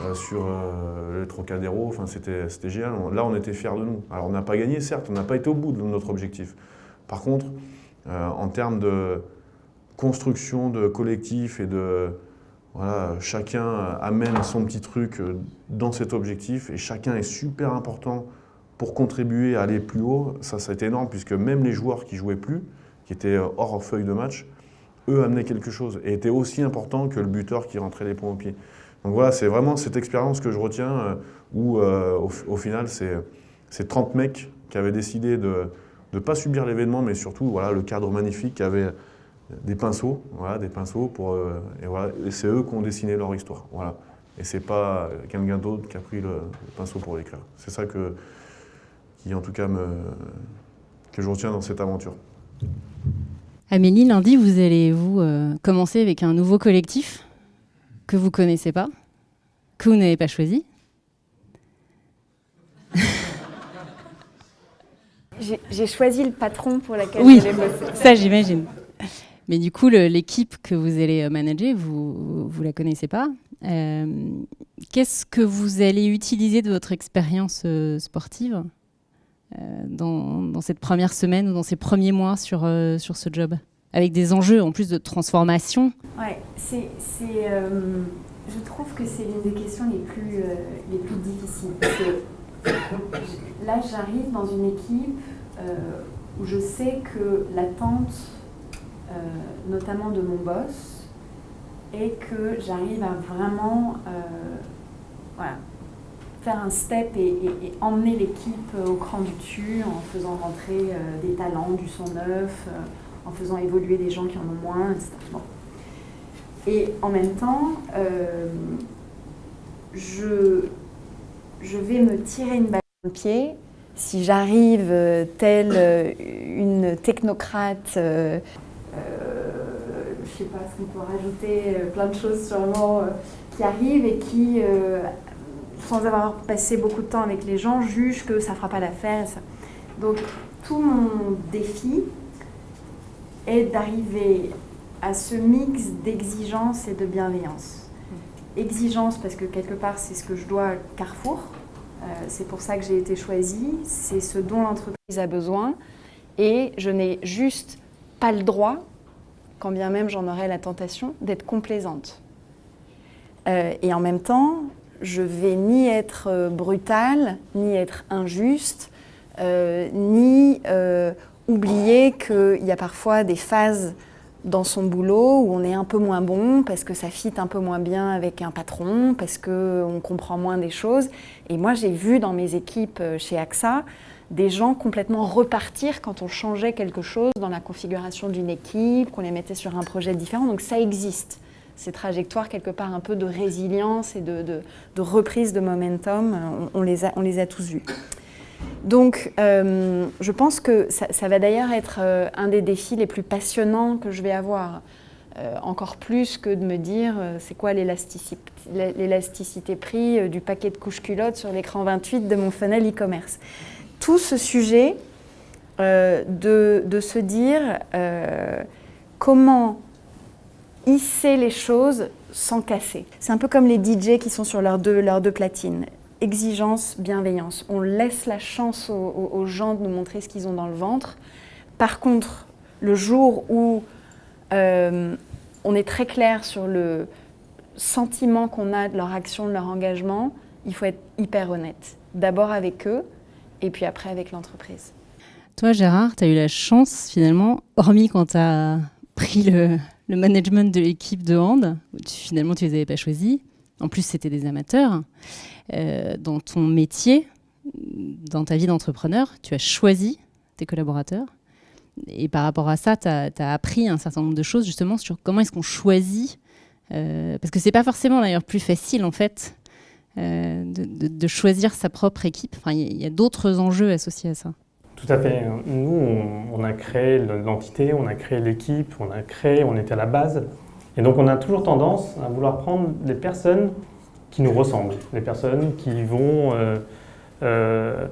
euh, sur euh, le Trocadéro, enfin, c'était génial. Là, on était fiers de nous. Alors, on n'a pas gagné, certes, on n'a pas été au bout de notre objectif. Par contre, en termes de construction de collectif et de, chacun amène son petit truc euh, dans cet objectif et chacun est super important pour contribuer à aller plus haut. Ça, ça a été énorme puisque même les joueurs qui jouaient plus, qui étaient euh, hors feuille de match, eux amenaient quelque chose et étaient aussi importants que le buteur qui rentrait les points au pied. Donc voilà, c'est vraiment cette expérience que je retiens euh, où au, final, c'est 30 mecs qui avaient décidé de ne pas subir l'événement, mais surtout voilà, le cadre magnifique qui avait des pinceaux, voilà, des pinceaux pour, euh, et, voilà, et c'est eux qui ont dessiné leur histoire, voilà. Et c'est pas quelqu'un d'autre qui a pris le, pinceau pour l'écrire. C'est ça que, qui en tout cas me, que je retiens dans cette aventure. Amélie, lundi, vous allez vous euh, commencer avec un nouveau collectif que vous connaissez pas, que vous n'avez pas choisi? J'ai choisi le patron pour laquelle oui, j'allais bosser. Ça, j'imagine. Mais du coup, l'équipe que vous allez euh, manager, vous ne la connaissez pas. Euh, qu'est-ce que vous allez utiliser de votre expérience euh, sportive dans, cette première semaine ou dans ces premiers mois sur, sur ce job? Avec des enjeux en plus de transformation Ouais, c'est, je trouve que c'est l'une des questions les plus, les plus difficiles. Là, j'arrive dans une équipe où je sais que l'attente notamment de mon boss, et que j'arrive à vraiment euh, faire un step et, emmener l'équipe au cran du dessus en faisant rentrer euh, des talents, du son neuf, en faisant évoluer des gens qui en ont moins, etc. Et en même temps, je, je vais me tirer une balle dans le pied si j'arrive telle une technocrate euh, je ne sais pas ce qu'on peut rajouter, euh, plein de choses sûrement euh, qui arrivent et qui, sans avoir passé beaucoup de temps avec les gens, jugent que ça ne fera pas l'affaire. Donc tout mon défi est d'arriver à ce mix d'exigence et de bienveillance. Exigence parce que quelque part c'est ce que je dois à Carrefour, c'est pour ça que j'ai été choisie, c'est ce dont l'entreprise a besoin et je n'ai juste pas le droit, quand bien même j'en aurais la tentation, d'être complaisante. Euh, et en même temps, je vais ni être euh, brutale, ni être injuste, euh, ni oublier qu'il y a parfois des phases dans son boulot où on est un peu moins bon parce que ça fit un peu moins bien avec un patron, parce qu'on comprend moins des choses. Et moi, j'ai vu dans mes équipes chez AXA des gens complètement repartir quand on changeait quelque chose dans la configuration d'une équipe, qu'on les mettait sur un projet différent. Donc ça existe, ces trajectoires quelque part un peu de résilience et de, reprise de momentum, on, les a, on les a tous vus. Donc euh, je pense que ça, va d'ailleurs être euh, un des défis les plus passionnants que je vais avoir. Euh, encore plus que de me dire c'est quoi l'élasticité prix du paquet de couches culottes sur l'écran 28 de mon funnel e-commerce tout ce sujet euh, de, se dire euh, comment hisser les choses sans casser. C'est un peu comme les DJ qui sont sur leurs deux, leurs deux platines. Exigence, bienveillance. On laisse la chance aux, gens de nous montrer ce qu'ils ont dans le ventre. Par contre, le jour où euh, on est très clair sur le sentiment qu'on a de leur action, de leur engagement, il faut être hyper honnête. D'abord avec eux, et puis après avec l'entreprise. Toi, Gérard, tu as eu la chance finalement, hormis quand tu as pris le, management de l'équipe de hand, finalement tu les avais pas choisis, en plus c'était des amateurs, euh, dans ton métier, dans ta vie d'entrepreneur, tu as choisi tes collaborateurs. Et par rapport à ça, tu as, appris un certain nombre de choses justement sur comment est-ce qu'on choisit, euh, parce que c'est pas forcément d'ailleurs plus facile en fait de, choisir sa propre équipe Enfin, il y a, d'autres enjeux associés à ça. Tout à fait. Nous, on, a créé l'entité, on a créé l'équipe, on a créé, on était à la base. Et donc, on a toujours tendance à vouloir prendre des personnes qui nous ressemblent, des personnes qui vont euh, euh,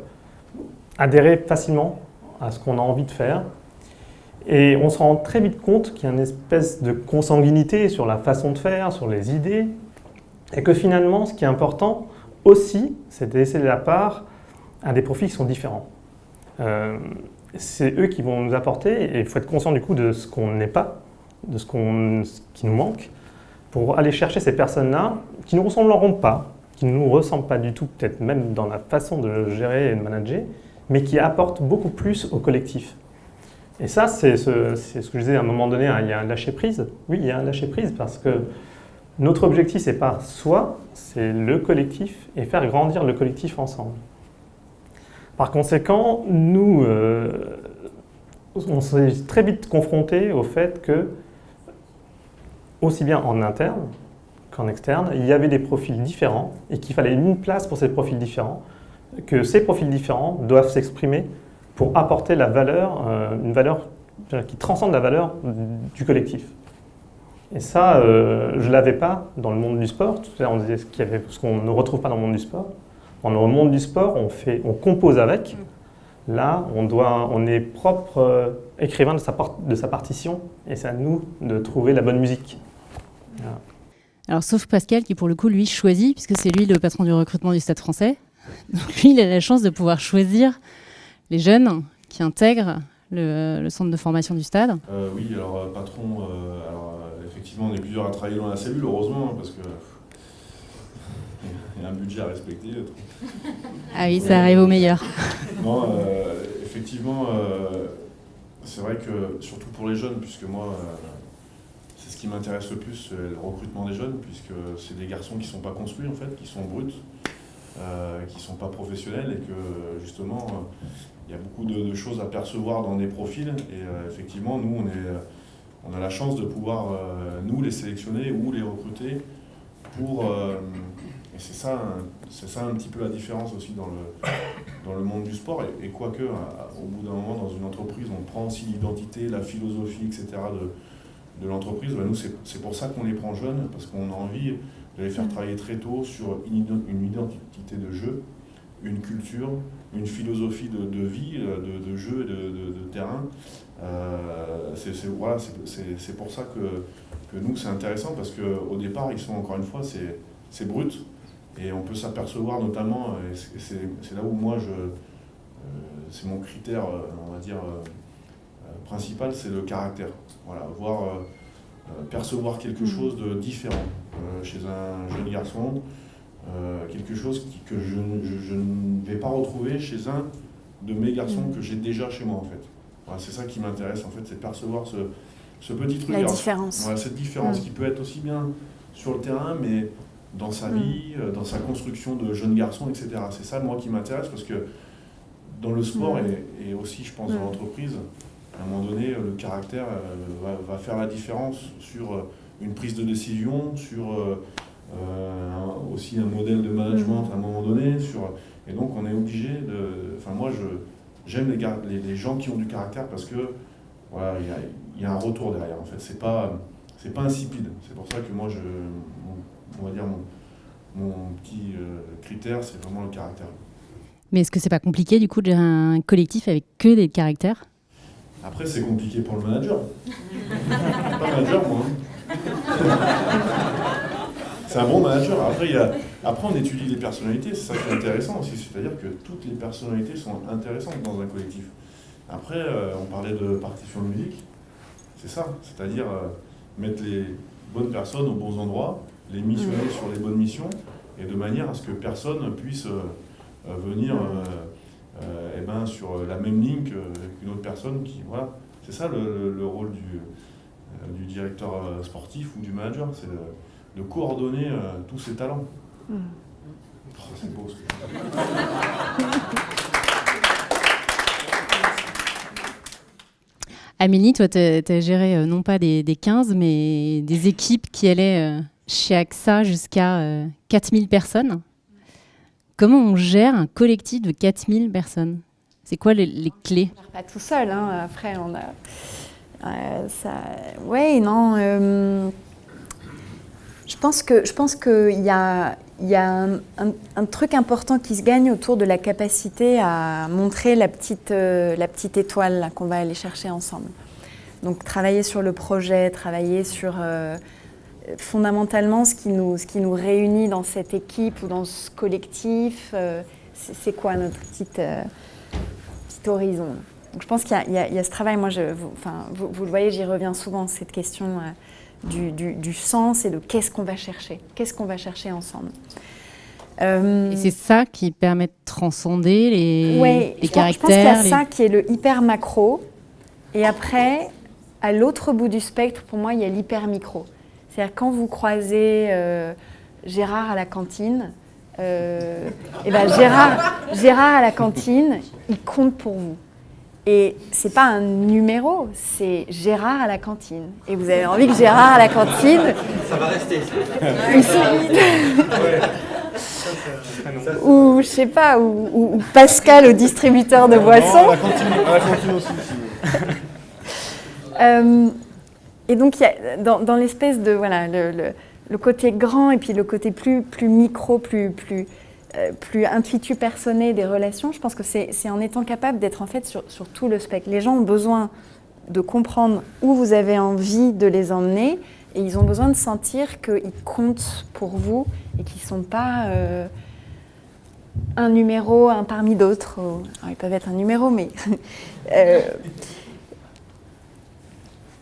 adhérer facilement à ce qu'on a envie de faire. Et on se rend très vite compte qu'il y a une espèce de consanguinité sur la façon de faire, sur les idées, et que finalement, ce qui est important aussi, c'est de laisser la part à des profils qui sont différents. Euh, c'est eux qui vont nous apporter, et il faut être conscient du coup de ce qu'on n'est pas, de ce, qui nous manque, pour aller chercher ces personnes-là qui ne nous ressembleront pas, qui ne nous ressemblent pas du tout, peut-être même dans la façon de gérer et de manager, mais qui apportent beaucoup plus au collectif. Et ça, c'est ce, ce, que je disais à un moment donné, hein, il y a un lâcher-prise. Oui, il y a un lâcher-prise parce que notre objectif, c'est pas soi, c'est le collectif et faire grandir le collectif ensemble. Par conséquent, nous, euh, on s'est très vite confrontés au fait que, aussi bien en interne qu'en externe, il y avait des profils différents et qu'il fallait une place pour ces profils différents, que ces profils différents doivent s'exprimer pour apporter la valeur, euh, une valeur qui transcende la valeur du collectif. Et ça, euh, je ne l'avais pas dans le monde du sport. Tout à l'heure, on disait ce qu'on ne retrouve pas dans le monde du sport. Dans le monde du sport, on, fait, on compose avec. Là, on, doit, on est propre euh, écrivain de sa, de sa partition et c'est à nous de trouver la bonne musique. Alors, sauf Pascal qui, pour le coup, lui, choisit, puisque c'est lui le patron du recrutement du Stade français. Donc, lui, il a la chance de pouvoir choisir les jeunes qui intègrent le, centre de formation du stade euh, Oui, alors patron, euh, alors, effectivement on est plusieurs à travailler dans la cellule, heureusement, hein, parce que il y a un budget à respecter. Ah oui, ça arrive au meilleur. non, effectivement, c'est vrai que surtout pour les jeunes, puisque moi c'est ce qui m'intéresse le plus, le recrutement des jeunes, puisque c'est des garçons qui ne sont pas construits en fait, qui sont bruts. Euh, qui ne sont pas professionnels et que justement euh, il y a beaucoup de, choses à percevoir dans des profils et euh, effectivement nous on, est, on a la chance de pouvoir nous les sélectionner ou les recruter pour et c'est ça, c'est ça un petit peu la différence aussi dans le, dans le monde du sport. Et, quoique, au bout d'un moment, dans une entreprise, on prend aussi l'identité, la philosophie, etc. de, de l'entreprise. Bah, nous, c'est pour ça qu'on les prend jeunes, parce qu'on a envie de les faire mm. travailler très tôt sur une, identité de jeu, une culture, une philosophie de, vie, euh, de, jeu et de, terrain. Euh, c'est voilà, pour ça que, que nous, c'est intéressant, parce qu'au départ, ils sont, encore une fois, c'est brut, et on peut s'apercevoir notamment, c'est là où moi, je, euh, c'est mon critère, on va dire, principal, c'est le caractère. Voilà, voir euh, percevoir quelque mm. chose de différent euh, chez un jeune garçon, euh, quelque chose que je, ne vais pas retrouver chez un de mes garçons mm. que j'ai déjà chez moi en fait. C'est ça qui m'intéresse en fait, c'est percevoir ce, petit truc. La différence. cette différence mm. qui peut être aussi bien sur le terrain, mais dans sa vie, dans sa construction de jeune garçon, etc. C'est ça, moi, qui m'intéresse, parce que dans le sport et, et, aussi, je pense, dans l'entreprise, à un moment donné, le caractère euh, va, faire la différence sur euh, une prise de décision, sur euh, aussi un modèle de management mm. à un moment donné. Sur, et donc, on est obligé de. Enfin, moi, j'aime les, les, gens qui ont du caractère parce que voilà, il y, a un retour derrière. En fait, c'est pas c'est pas insipide. C'est pour ça que moi, je, on va dire mon, mon petit critère, c'est vraiment le caractère. Mais est-ce que c'est pas compliqué du coup de gérer un collectif avec que des caractères? Après, c'est compliqué pour le manager. pas manager, moi. Hein. c'est un bon manager. Après, il a... Après, on étudie les personnalités. C'est ça qui est intéressant aussi. C'est-à-dire que toutes les personnalités sont intéressantes dans un collectif. Après, euh, on parlait de partition de musique. C'est ça. C'est-à-dire euh, mettre les bonnes personnes aux bons endroits, les missionner sur les bonnes missions, et de manière à ce que personne puisse euh, venir eh ben, sur la même ligne qu'une autre personne qui. Voilà. C'est ça le, rôle du, du, directeur sportif ou du manager, c'est de, coordonner tous ces talents. Hmm. Oh, c'est beau ce que Amélie, toi, tu as, géré non pas des, des, 15, mais des équipes qui allaient chez AXA jusqu'à 4000 personnes. comment on gère un collectif de 4000 personnes? C'est quoi les, les clés? On part pas tout seul, hein. après on a... Euh, ça... Ouais, non... euh, Je pense qu'il y a, y a un, truc important qui se gagne autour de la capacité à montrer la petite, euh, la petite étoile qu'on va aller chercher ensemble. Donc travailler sur le projet, travailler sur euh, fondamentalement ce qui, nous, ce qui nous réunit dans cette équipe ou dans ce collectif, euh, c'est quoi notre petite, petit horizon? Donc je pense qu'il y, y y a ce travail, moi, enfin, vous, vous le voyez, j'y reviens souvent, cette question du, du- du sens et de qu'est-ce qu'on va chercher, qu'est-ce qu'on va chercher ensemble. Euh, Et c'est ça qui permet de transcender les, Ouais, les je pense- Je pense qu'il y caractères. a les- ça qui est le hyper macro. Et après, à l'autre bout du spectre, pour moi, il y a l'hyper micro. C'est-à-dire quand vous croisez euh, Gérard à la cantine, euh, et ben Gérard, Gérard à la cantine, il compte pour vous. Et c'est pas un numéro, c'est Gérard à la cantine. Et vous avez envie que Gérard à la cantine, Ça va rester. ou je sais pas, ou, Pascal au distributeur de boissons. Euh, et donc, y a, dans, dans l'espèce de voilà, le, le- le côté grand et puis le côté plus, plus micro, plus, plus, plus intuitu personné des relations, je pense que c'est en étant capable d'être en fait sur, sur tout le spectre. Les gens ont besoin de comprendre où vous avez envie de les emmener et ils ont besoin de sentir qu'ils comptent pour vous et qu'ils ne sont pas euh, un numéro, un parmi d'autres. alors, ils peuvent être un numéro, mais euh,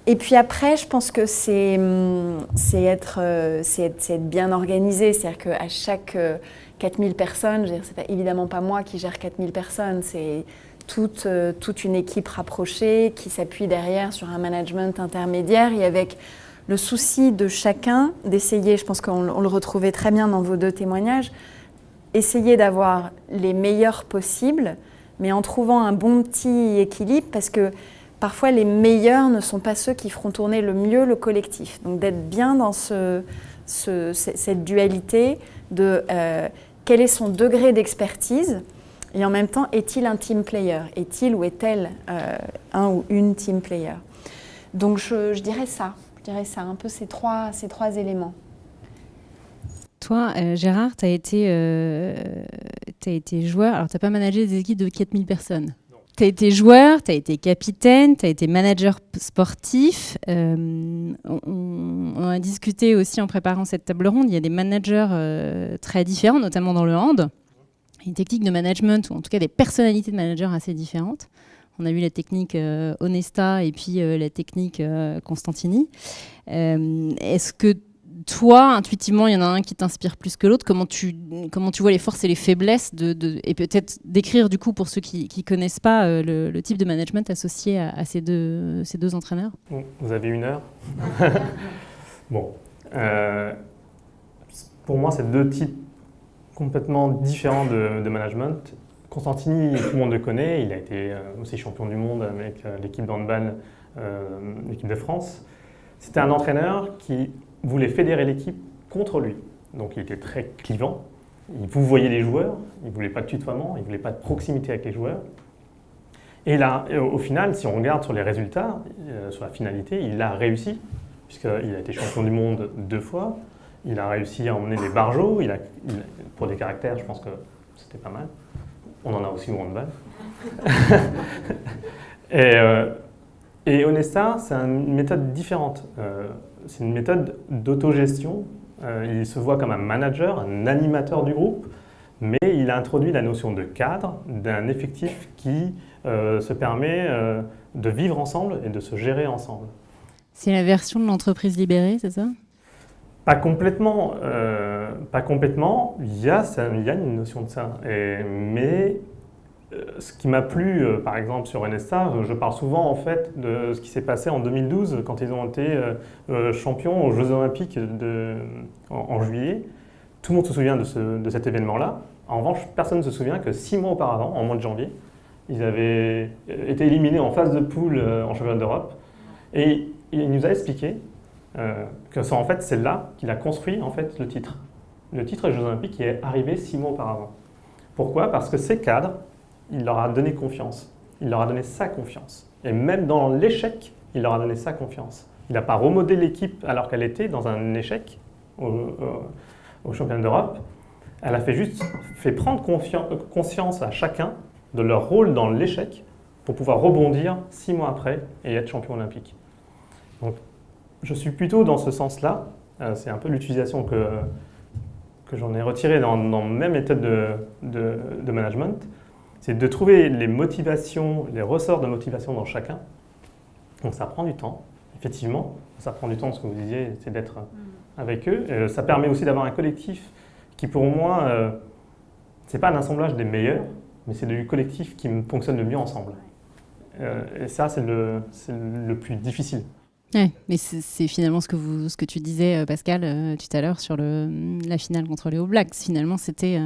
et puis après, je pense que c'est hum, être, euh, être, être bien organisé. C'est-à-dire qu'à chaque euh, 4000 personnes, c'est pas, évidemment pas moi qui gère 4000 personnes, c'est toute, euh, toute une équipe rapprochée qui s'appuie derrière sur un management intermédiaire et avec le souci de chacun d'essayer, je pense qu'on on le retrouvait très bien dans vos deux témoignages, essayer d'avoir les meilleurs possibles, mais en trouvant un bon petit équilibre parce que parfois les meilleurs ne sont pas ceux qui feront tourner le mieux le collectif. Donc d'être bien dans ce- cette dualité de euh, quel est son degré d'expertise et en même temps est-il un team player? Est-il ou est-elle euh, un ou une team player? Donc je, dirais ça, je dirais ça, un peu ces trois, éléments. Toi, euh, Gérard, tu as, euh, été joueur. Alors, tu n'as pas managé des équipes de 4000 personnes. Tu as été joueur, tu as été capitaine, tu as été manager sportif. Euh, on, a discuté aussi en préparant cette table ronde. Il y a des managers euh, très différents, notamment dans le hand. Une technique de management, ou en tout cas des personnalités de managers assez différentes. On a vu la technique euh, Onesta et puis euh, la technique Constantini. Est-ce que toi, intuitivement, il y en a un qui t'inspire plus que l'autre. Comment tu, comment tu vois les forces et les faiblesses de, de- et peut-être décrire du coup pour ceux qui ne connaissent pas euh, le, le type de management associé à, à ces, deux, ces deux entraîneurs? Vous avez une heure Bon. euh, pour moi, c'est deux types complètement différents de, de management. Constantini, tout le monde le connaît. Il a été euh, aussi champion du monde avec l'équipe d'handball, euh, l'équipe de France. C'était un entraîneur qui voulait fédérer l'équipe contre lui. Donc il était très clivant. Il vous voyait les joueurs. Il ne voulait pas de tutoiement. Il ne voulait pas de proximité avec les joueurs. Et là, au final, si on regarde sur les résultats, euh, sur la finalité, il a réussi, puisqu'il a été champion du monde deux fois. Il a réussi à emmener les barjots. Il a, pour des caractères, je pense que c'était pas mal. On en a aussi au handball. et, euh, et Onesta, c'est une méthode différente. Euh, c'est une méthode d'autogestion. Euh, il se voit comme un manager, un animateur du groupe, mais il a introduit la notion de cadre, d'un effectif qui euh, se permet euh, de vivre ensemble et de se gérer ensemble. C'est la version de l'entreprise libérée, c'est ça? Pas complètement, euh, pas complètement. Il y a, ça- il y a une notion de ça. Et- mais ce qui m'a plu, euh, par exemple, sur NSA, euh, je parle souvent en fait de ce qui s'est passé en 2012 quand ils ont été euh, euh, champions aux Jeux Olympiques en, juillet. Tout le monde se souvient de, ce- de cet événement-là. En revanche, personne ne se souvient que six mois auparavant, en mois de janvier, ils avaient euh, été éliminés en phase de poule euh, en championnat d'Europe. Et il nous a expliqué euh, que c'est en fait là qu'il a construit le titre. Le titre des Jeux Olympiques qui est arrivé six mois auparavant. Pourquoi? Parce que ces cadres, il leur a donné confiance. Il leur a donné sa confiance. Et même dans l'échec, il leur a donné sa confiance. Il n'a pas remodé l'équipe alors qu'elle était dans un échec au, au, championnat d'Europe. Elle a fait juste fait prendre conscience à chacun de leur rôle dans l'échec pour pouvoir rebondir six mois après et être champion olympique. Donc, je suis plutôt dans ce sens-là. Euh, c'est un peu l'utilisation que, que j'en ai retiré dans, dans ma méthode de, de, de management. C'est de trouver les motivations, les ressorts de motivation dans chacun. Donc ça prend du temps, effectivement. Ça prend du temps, ce que vous disiez, c'est d'être mm. avec eux. Euh, ça permet aussi d'avoir un collectif qui, pour moi, euh, c'est pas un assemblage des meilleurs, mais c'est du collectif qui fonctionne le mieux ensemble. Euh, et ça, c'est le, le, plus difficile. Ouais, mais c'est finalement ce que, vous, ce que tu disais, euh, Pascal, euh, tout à l'heure sur le, la finale contre les All Blacks. Finalement, c'était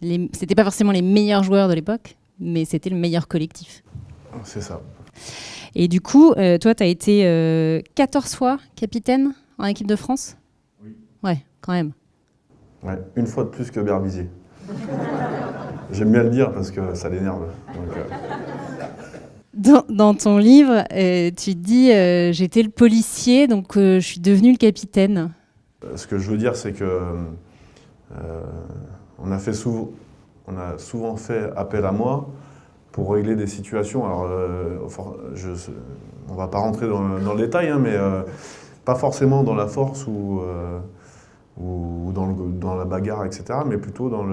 c'était pas forcément les meilleurs joueurs de l'époque, mais c'était le meilleur collectif. C'est ça. Et du coup, toi, tu as été 14 fois capitaine en équipe de France? Oui. Ouais, quand même. Ouais, une fois de plus que Berbizier. J'aime bien le dire parce que ça l'énerve. Dans, ton livre, euh, tu dis euh, j'étais le policier, donc euh, je suis devenu le capitaine. Ce que je veux dire, c'est que on a, fait souvent, on a souvent fait appel à moi pour régler des situations. Alors, je, on va pas rentrer dans, le détail, hein, mais pas forcément dans la force ou, ou dans, la bagarre, etc., mais plutôt dans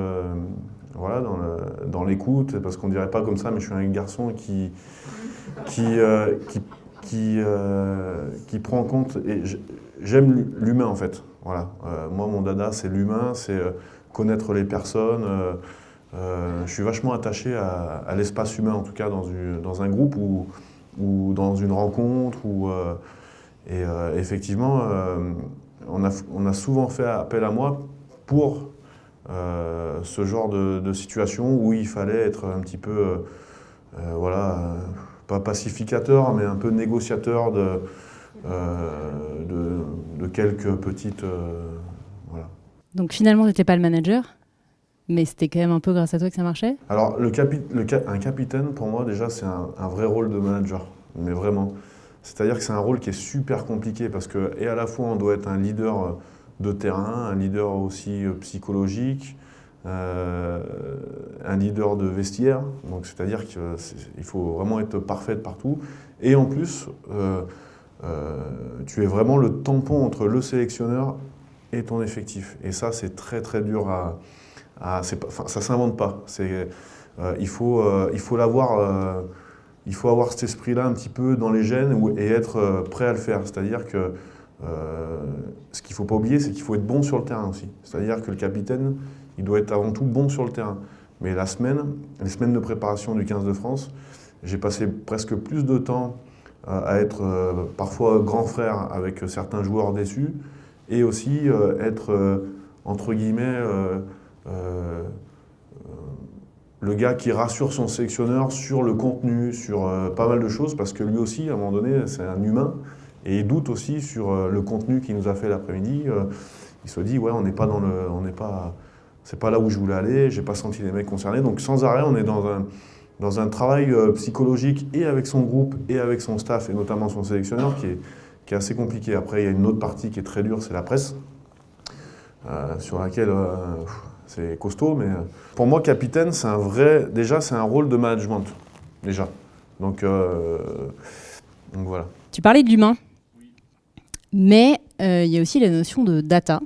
l'écoute, parce qu'on dirait pas comme ça, mais je suis un garçon qui, euh, euh, prend en compte, et j'aime l'humain en fait. Voilà. Euh, moi, mon dada, c'est l'humain, c'est connaître les personnes. je suis vachement attaché à, l'espace humain, en tout cas dans, un groupe ou, dans une rencontre. Ou, et effectivement, on, a, souvent fait appel à moi pour euh, ce genre de, situation où il fallait être un petit peu, euh, euh, voilà, pas pacificateur, mais un peu négociateur de, quelques petites... Donc finalement, tu n'étais pas le manager mais c'était quand même un peu grâce à toi que ça marchait? Alors, un capitaine, pour moi, déjà, c'est un, vrai rôle de manager. Mais vraiment. C'est-à-dire que c'est un rôle qui est super compliqué parce que, et à la fois, on doit être un leader de terrain, un leader aussi euh, psychologique, euh, un leader de vestiaire. Donc c'est-à-dire qu'il faut vraiment être parfait partout. Et en plus, euh, tu es vraiment le tampon entre le sélectionneur et ton effectif. Et ça, c'est très très dur à... ça s'invente pas. il faut il faut l'avoir... il faut avoir cet esprit-là un petit peu dans les gènes et être prêt à le faire. C'est-à-dire que euh, ce qu'il ne faut pas oublier, c'est qu'il faut être bon sur le terrain aussi. C'est-à-dire que le capitaine, il doit être avant tout bon sur le terrain. Mais la semaine, les semaines de préparation du 15 de France, j'ai passé presque plus de temps euh, à être euh, parfois grand frère avec certains joueurs déçus et aussi être, entre guillemets, le gars qui rassure son sélectionneur sur le contenu, sur pas mal de choses, parce que lui aussi, à un moment donné, c'est un humain et il doute aussi sur euh, le contenu qu'il nous a fait l'après-midi. Euh, il se dit, ouais, on n'est pas dans le... On n'est pas... C'est pas là où je voulais aller, j'ai pas senti les mecs concernés. Donc sans arrêt, on est dans un, dans un travail euh, psychologique et avec son groupe et avec son staff et notamment son sélectionneur qui est, qui est assez compliqué. Après, il y a une autre partie qui est très dure, c'est la presse, sur laquelle c'est costaud. Mais pour moi, capitaine, c'est un vrai. Déjà, c'est un rôle de management, déjà. Donc, donc voilà. Tu parlais de l'humain. Mais euh, il y a aussi la notion de data,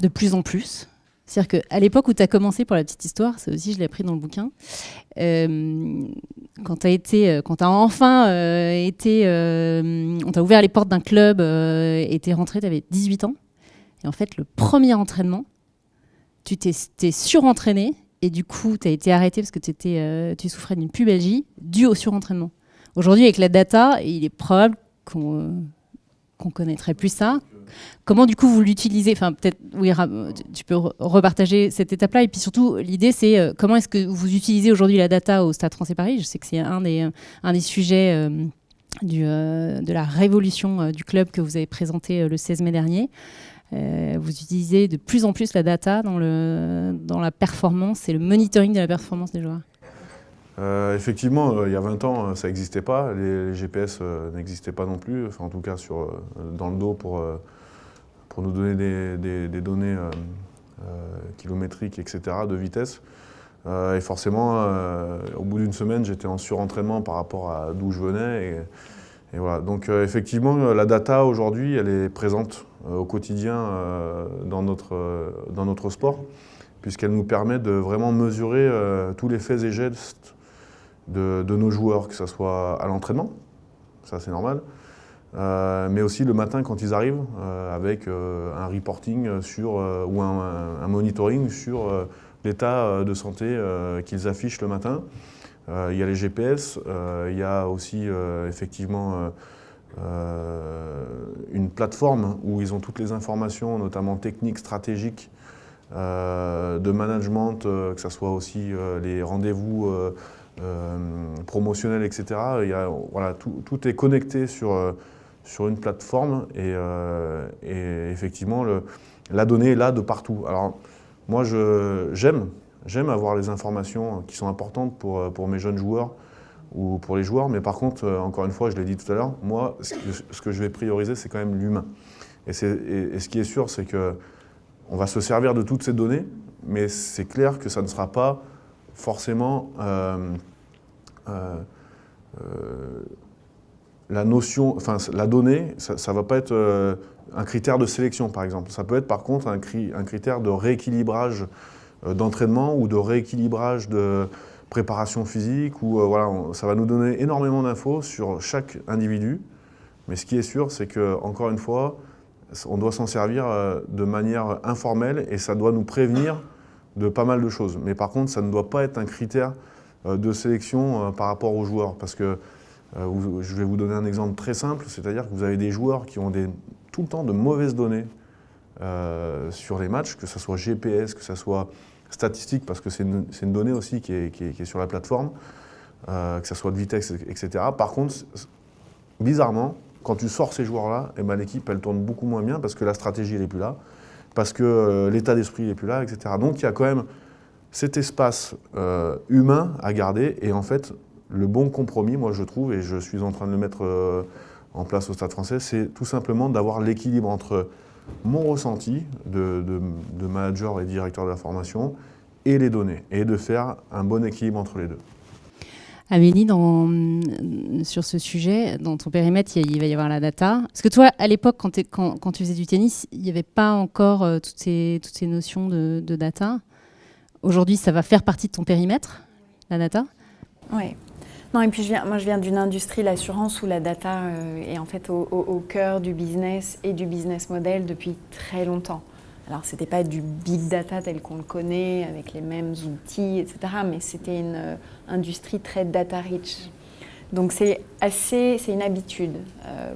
de plus en plus. C'est-à-dire qu'à l'époque où tu as commencé pour la petite histoire, ça aussi je l'ai appris dans le bouquin, euh, quand tu as, euh, quand as enfin été, on t'a ouvert les portes d'un club et tu es rentré, tu avais 18 ans. Et en fait, le premier entraînement, tu t'es surentraîné et du coup, tu as été arrêté parce que tu souffrais d'une pubalgie due au surentraînement. Aujourd'hui, avec la data, il est probable qu'on qu'on connaîtrait plus ça. Comment du coup vous l'utilisez? Enfin peut-être oui, tu peux repartager cette étape-là et puis surtout l'idée c'est euh, comment est-ce que vous utilisez aujourd'hui la data au Stade Français Paris? Je sais que c'est un des un des sujets euh, du, euh, de la révolution du club que vous avez présenté le 16 mai dernier. Vous utilisez de plus en plus la data dans, le, dans la performance et le monitoring de la performance des joueurs? Effectivement, il y a 20 ans, ça n'existait pas. Les, GPS n'existaient pas non plus, enfin, en tout cas sur, dans le dos pour, pour nous donner des, données kilométriques, etc., de vitesse. et forcément, au bout d'une semaine, j'étais en surentraînement par rapport à d'où je venais. Et, voilà. Donc effectivement, la data aujourd'hui, elle est présente euh, au quotidien euh, dans, notre, euh, dans notre sport, puisqu'elle nous permet de vraiment mesurer tous les faits et gestes de, nos joueurs, que ce soit à l'entraînement, ça c'est normal, mais aussi le matin quand ils arrivent, avec un reporting sur, ou un, monitoring sur l'état de santé qu'ils affichent le matin. il y a les GPS, il y a aussi effectivement euh, une plateforme où ils ont toutes les informations, notamment techniques, stratégiques, euh, de management, euh, que ce soit aussi les rendez-vous promotionnels, etc. Voilà, tout, est connecté sur, sur une plateforme et, et effectivement, la donnée est là de partout. Alors, moi, j'aime avoir les informations qui sont importantes pour, pour mes jeunes joueurs ou pour les joueurs. Mais par contre, euh, encore une fois, je l'ai dit tout à l'heure, moi, ce que, je vais prioriser, c'est quand même l'humain. Et, ce qui est sûr, c'est qu'on va se servir de toutes ces données, mais c'est clair que ça ne sera pas forcément euh, euh, la notion, enfin la donnée, ça ne va pas être un critère de sélection par exemple. Ça peut être par contre un, critère de rééquilibrage d'entraînement ou de rééquilibrage de, préparation physique, où euh, voilà, ça va nous donner énormément d'infos sur chaque individu. Mais ce qui est sûr, c'est que encore une fois, on doit s'en servir euh, de manière informelle et ça doit nous prévenir de pas mal de choses. Mais par contre, ça ne doit pas être un critère euh, de sélection par rapport aux joueurs. Parce que je vais vous donner un exemple très simple, c'est-à-dire que vous avez des joueurs qui ont tout le temps de mauvaises données sur les matchs, que ce soit GPS, que ce soit statistique, parce que c'est une, donnée aussi qui est, sur la plateforme, euh, que ce soit de vitesse, etc. Par contre, bizarrement, quand tu sors ces joueurs-là, eh ben, l'équipe, elle tourne beaucoup moins bien parce que la stratégie, n'est plus là, parce que euh, l'état d'esprit n'est plus là, etc. Donc, il y a quand même cet espace euh, humain à garder. Et en fait, le bon compromis, moi, je trouve, et je suis en train de le mettre en place au Stade français, c'est tout simplement d'avoir l'équilibre entre mon ressenti de, manager et directeur de la formation et les données, et de faire un bon équilibre entre les deux. Amélie, dans, sur ce sujet, dans ton périmètre, il, va y avoir la data. Parce que toi, à l'époque, quand, quand, tu faisais du tennis, il n'y avait pas encore euh, toutes, ces, toutes ces notions de, de data. Aujourd'hui, ça va faire partie de ton périmètre, la data? Oui. Et puis je viens, moi je viens d'une industrie, l'assurance, où la data euh, est en fait au, cœur du business et du business model depuis très longtemps. Alors ce n'était pas du big data tel qu'on le connaît, avec les mêmes outils, etc., mais c'était une euh, industrie très data rich. Donc c'est assez, c'est une habitude euh,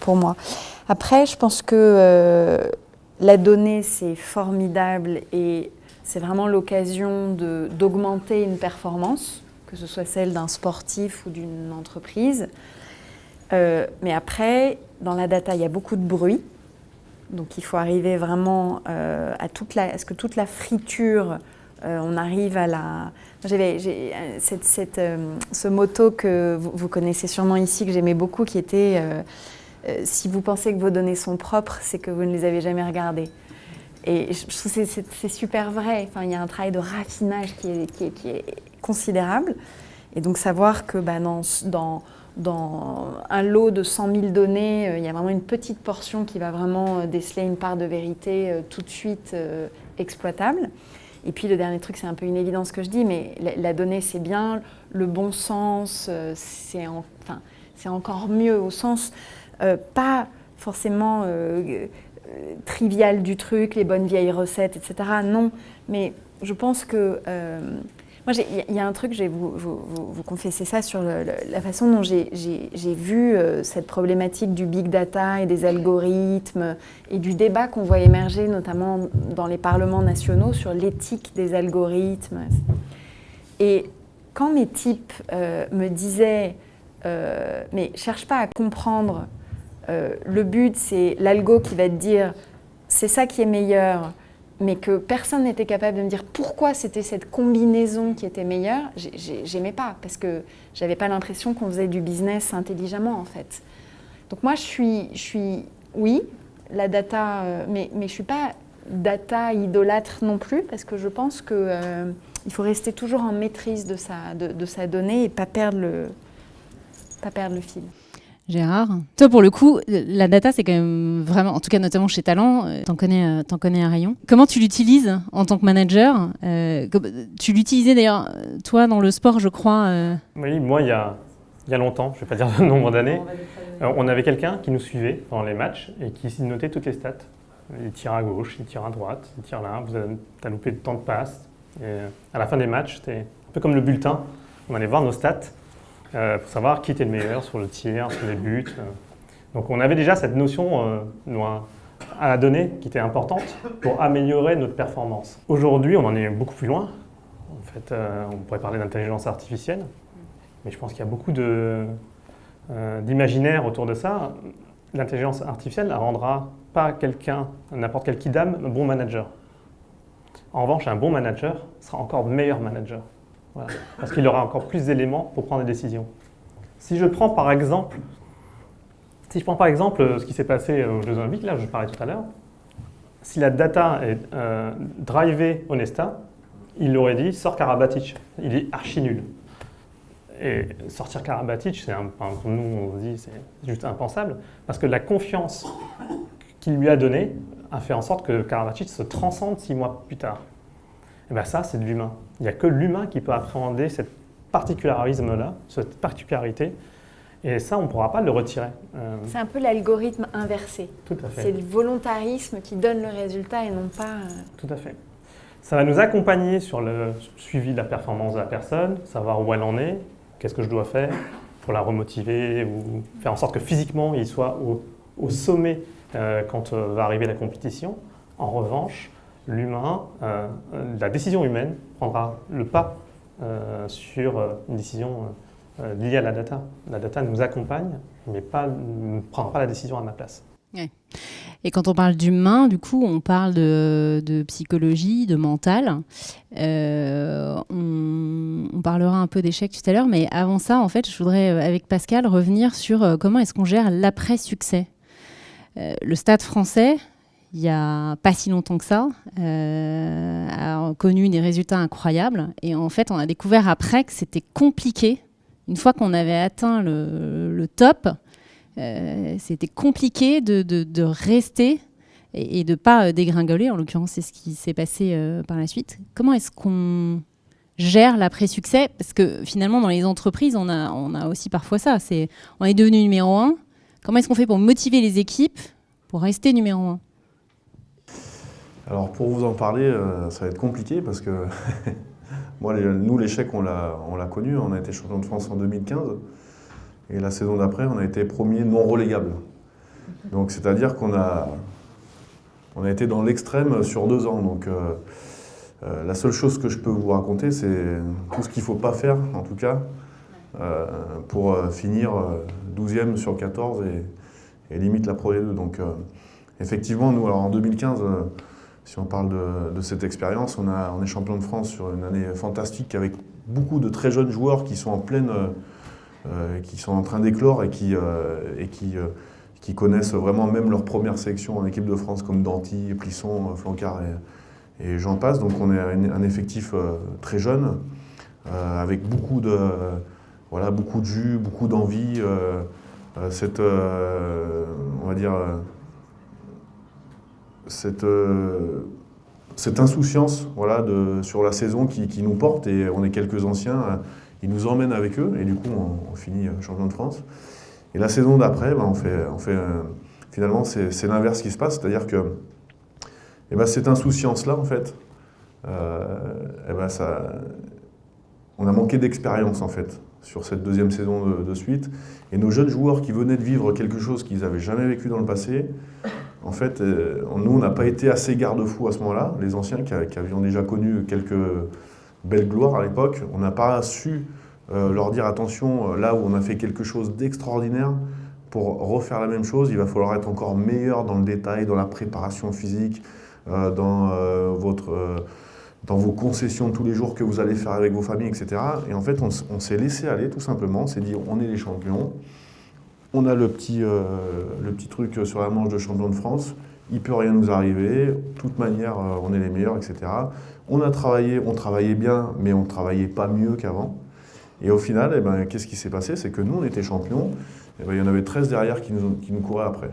pour, moi. Après, je pense que la donnée, c'est formidable et c'est vraiment l'occasion d'augmenter une performance que ce soit celle d'un sportif ou d'une entreprise. Euh, mais après, dans la data, il y a beaucoup de bruit. Donc il faut arriver vraiment euh, à, toute la, ce que toute la friture, euh, on arrive à la... J'avais cette, ce motto que vous, connaissez sûrement ici, que j'aimais beaucoup, qui était Si vous pensez que vos données sont propres, c'est que vous ne les avez jamais regardées ». Et je trouve que c'est super vrai. Enfin, il y a un travail de raffinage qui est, considérable. Et donc savoir que bah, dans, dans, dans, un lot de 100 000 données, euh, il y a vraiment une petite portion qui va vraiment euh, déceler une part de vérité euh, tout de suite exploitable. Et puis le dernier truc, c'est un peu une évidence que je dis, mais la, donnée c'est bien, le bon sens c'est enfin, encore mieux au sens pas forcément trivial du truc, les bonnes vieilles recettes, etc. Non, mais je pense que moi, il y a un truc, je vais vous, vous, confesser ça sur la façon dont j'ai vu euh, cette problématique du big data et des algorithmes et du débat qu'on voit émerger notamment dans les parlements nationaux sur l'éthique des algorithmes. Et quand mes types euh, me disaient euh, mais cherche pas à comprendre, le but c'est l'algo qui va te dire c'est ça qui est meilleur, mais que personne n'était capable de me dire pourquoi c'était cette combinaison qui était meilleure, j'aimais pas, parce que j'avais pas l'impression qu'on faisait du business intelligemment en fait. Donc moi je suis, je suis oui, la data, euh, mais, mais je suis pas data idolâtre non plus, parce que je pense qu'il euh, faut rester toujours en maîtrise de sa, de sa donnée et pas perdre le, pas perdre le fil. Gérard. Toi, pour le coup, la data, c'est quand même vraiment, en tout cas notamment chez Talent, euh, t'en connais, euh, en connais un rayon. Comment tu l'utilises en tant que manager euh, Tu l'utilisais d'ailleurs, toi, dans le sport, je crois. Oui, moi, il y a, il y a longtemps, je ne vais pas dire le nombre d'années, on avait quelqu'un qui nous suivait dans les matchs et qui notait toutes les stats. Il tire à gauche, il tire à droite, il tire là, vous as loupé le temps de passe. Et à la fin des matchs, c'était un peu comme le bulletin. On allait voir nos stats pour savoir qui était le meilleur sur le tir, sur les buts. Euh. Donc on avait déjà cette notion euh, à la donnée qui était importante pour améliorer notre performance. Aujourd'hui, on en est beaucoup plus loin. En fait, on pourrait parler d'intelligence artificielle, mais je pense qu'il y a beaucoup d'imaginaire autour de ça. L'intelligence artificielle ne rendra pas quelqu'un, n'importe quel kidam, bon manager. En revanche, un bon manager sera encore meilleur manager parce qu'il aura encore plus d'éléments pour prendre des décisions. Si je prends par exemple, si je prends par exemple euh, ce qui s'est passé aux Jeux Olympiques, là je parlais tout à l'heure, si la data est euh, drivée Onesta, il aurait dit sort Karabatic, il est archi nul. Et sortir Karabatic, c'est un, nous on dit c'est juste impensable, parce que la confiance qu'il lui a donnée a fait en sorte que Karabatic se transcende six mois plus tard. Et bien ça, c'est de l'humain. Il n'y a que l'humain qui peut appréhender cette particularisme-là, cette particularité. Et ça, on ne pourra pas le retirer. Euh, c'est un peu l'algorithme inversé. Tout à fait. C'est le volontarisme qui donne le résultat et non pas... Euh, Tout à fait. Ça va nous accompagner sur le suivi de la performance de la personne, savoir où elle en est, qu'est-ce que je dois faire pour la remotiver ou faire en sorte que physiquement il soit au, sommet euh, quand va arriver la compétition. En revanche, l'humain, euh, la décision humaine prendra le pas euh, sur euh, une décision liée à la data. La data nous accompagne, mais pas, ne prendra pas la décision à ma place. Et quand on parle d'humain, du coup, on parle de, psychologie, de mental. on, on, parlera un peu d'échec tout à l'heure, mais avant ça, en fait, je voudrais, avec Pascal, revenir sur comment est-ce qu'on gère l'après-succès. le stade français, il n'y a pas si longtemps que ça, euh, a connu des résultats incroyables. Et en fait, on a découvert après que c'était compliqué. Une fois qu'on avait atteint le, top, euh, c'était compliqué de, rester et, de ne pas dégringoler. En l'occurrence, c'est ce qui s'est passé euh, par la suite. Comment est-ce qu'on gère l'après-succès? Parce que finalement, dans les entreprises, on a, aussi parfois ça. On est devenu numéro un. Comment est-ce qu'on fait pour motiver les équipes pour rester numéro un? Alors pour vous en parler, euh, ça va être compliqué parce que nous, l'échec, on l'a connu. On a été champion de France en 2015. Et la saison d'après, on a été premier non relégable. Donc c'est-à-dire qu'on a, été dans l'extrême sur deux ans. Donc euh, euh, la seule chose que je peux vous raconter, c'est tout ce qu'il ne faut pas faire, en tout cas, pour finir 12e sur 14 et, et limite la Pro 2. Donc effectivement, nous, alors en 2015, si on parle de, cette expérience, on, est champion de France sur une année fantastique avec beaucoup de très jeunes joueurs qui sont en pleine, euh, euh, qui sont en train d'éclore et qui, euh, qui, connaissent vraiment même leur première sélection en équipe de France comme Danty, Plisson, Flancard et, et j'en passe. Donc on est un, effectif très jeune avec beaucoup de, voilà, beaucoup de jus, beaucoup d'envie. cette, on va dire, cette, euh, cette insouciance voilà, sur la saison qui, nous porte, et on est quelques anciens, euh, ils nous emmènent avec eux, et du coup on, finit euh, champion de France. Et la saison d'après, ben, on fait, finalement c'est l'inverse qui se passe, c'est-à-dire que et ben, cette insouciance-là, en fait, et ben, on a manqué d'expérience en fait sur cette deuxième saison de, de, suite. Et nos jeunes joueurs qui venaient de vivre quelque chose qu'ils n'avaient jamais vécu dans le passé, en fait, euh, nous, on n'a pas été assez garde-fous à ce moment-là. Les anciens qui, avions déjà connu quelques belles gloires à l'époque, on n'a pas su euh, leur dire attention, euh, là où on a fait quelque chose d'extraordinaire, pour refaire la même chose, il va falloir être encore meilleur dans le détail, dans la préparation physique, dans, votre, dans vos concessions tous les jours que vous allez faire avec vos familles, etc. Et en fait, on, s'est laissé aller tout simplement, on s'est dit on est les champions, on a le petit, le petit truc sur la manche de champion de France, il peut rien nous arriver, de toute manière, on est les meilleurs, etc. On a travaillé, on travaillait bien, mais on ne travaillait pas mieux qu'avant. Et au final, eh ben, qu'est-ce qui s'est passé? C'est que nous, on était champions, eh ben, il y en avait 13 derrière qui nous, qui nous couraient après.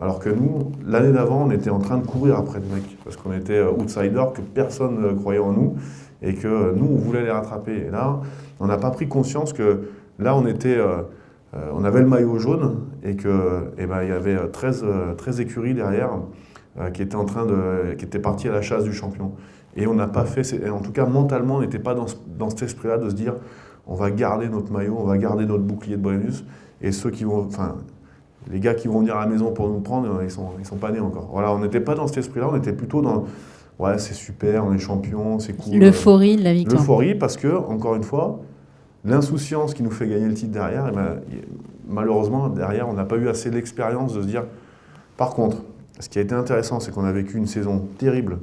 Alors que nous, l'année d'avant, on était en train de courir après le mec, parce qu'on était euh, outsiders, que personne ne croyait en nous, et que euh, nous, on voulait les rattraper. Et là, on n'a pas pris conscience que là, on était... Euh, on avait le maillot jaune et qu'il eh ben, y avait 13, 13 écuries derrière qui étaient en train de, qui étaient parties à la chasse du champion. Et on n'a pas fait, en tout cas mentalement, on n'était pas dans, dans cet esprit-là de se dire on va garder notre maillot, on va garder notre bouclier de Brennus, et ceux qui vont, enfin, les gars qui vont venir à la maison pour nous prendre, ils sont, ils sont pas nés encore. Voilà, on n'était pas dans cet esprit-là, on était plutôt dans, ouais, c'est super, on est champion, c'est cool. L'euphorie de la victoire. L'euphorie, parce que, encore une fois, l'insouciance qui nous fait gagner le titre derrière, eh ben, malheureusement, derrière, on n'a pas eu assez l'expérience de se dire. Par contre, ce qui a été intéressant, c'est qu'on a vécu une saison terrible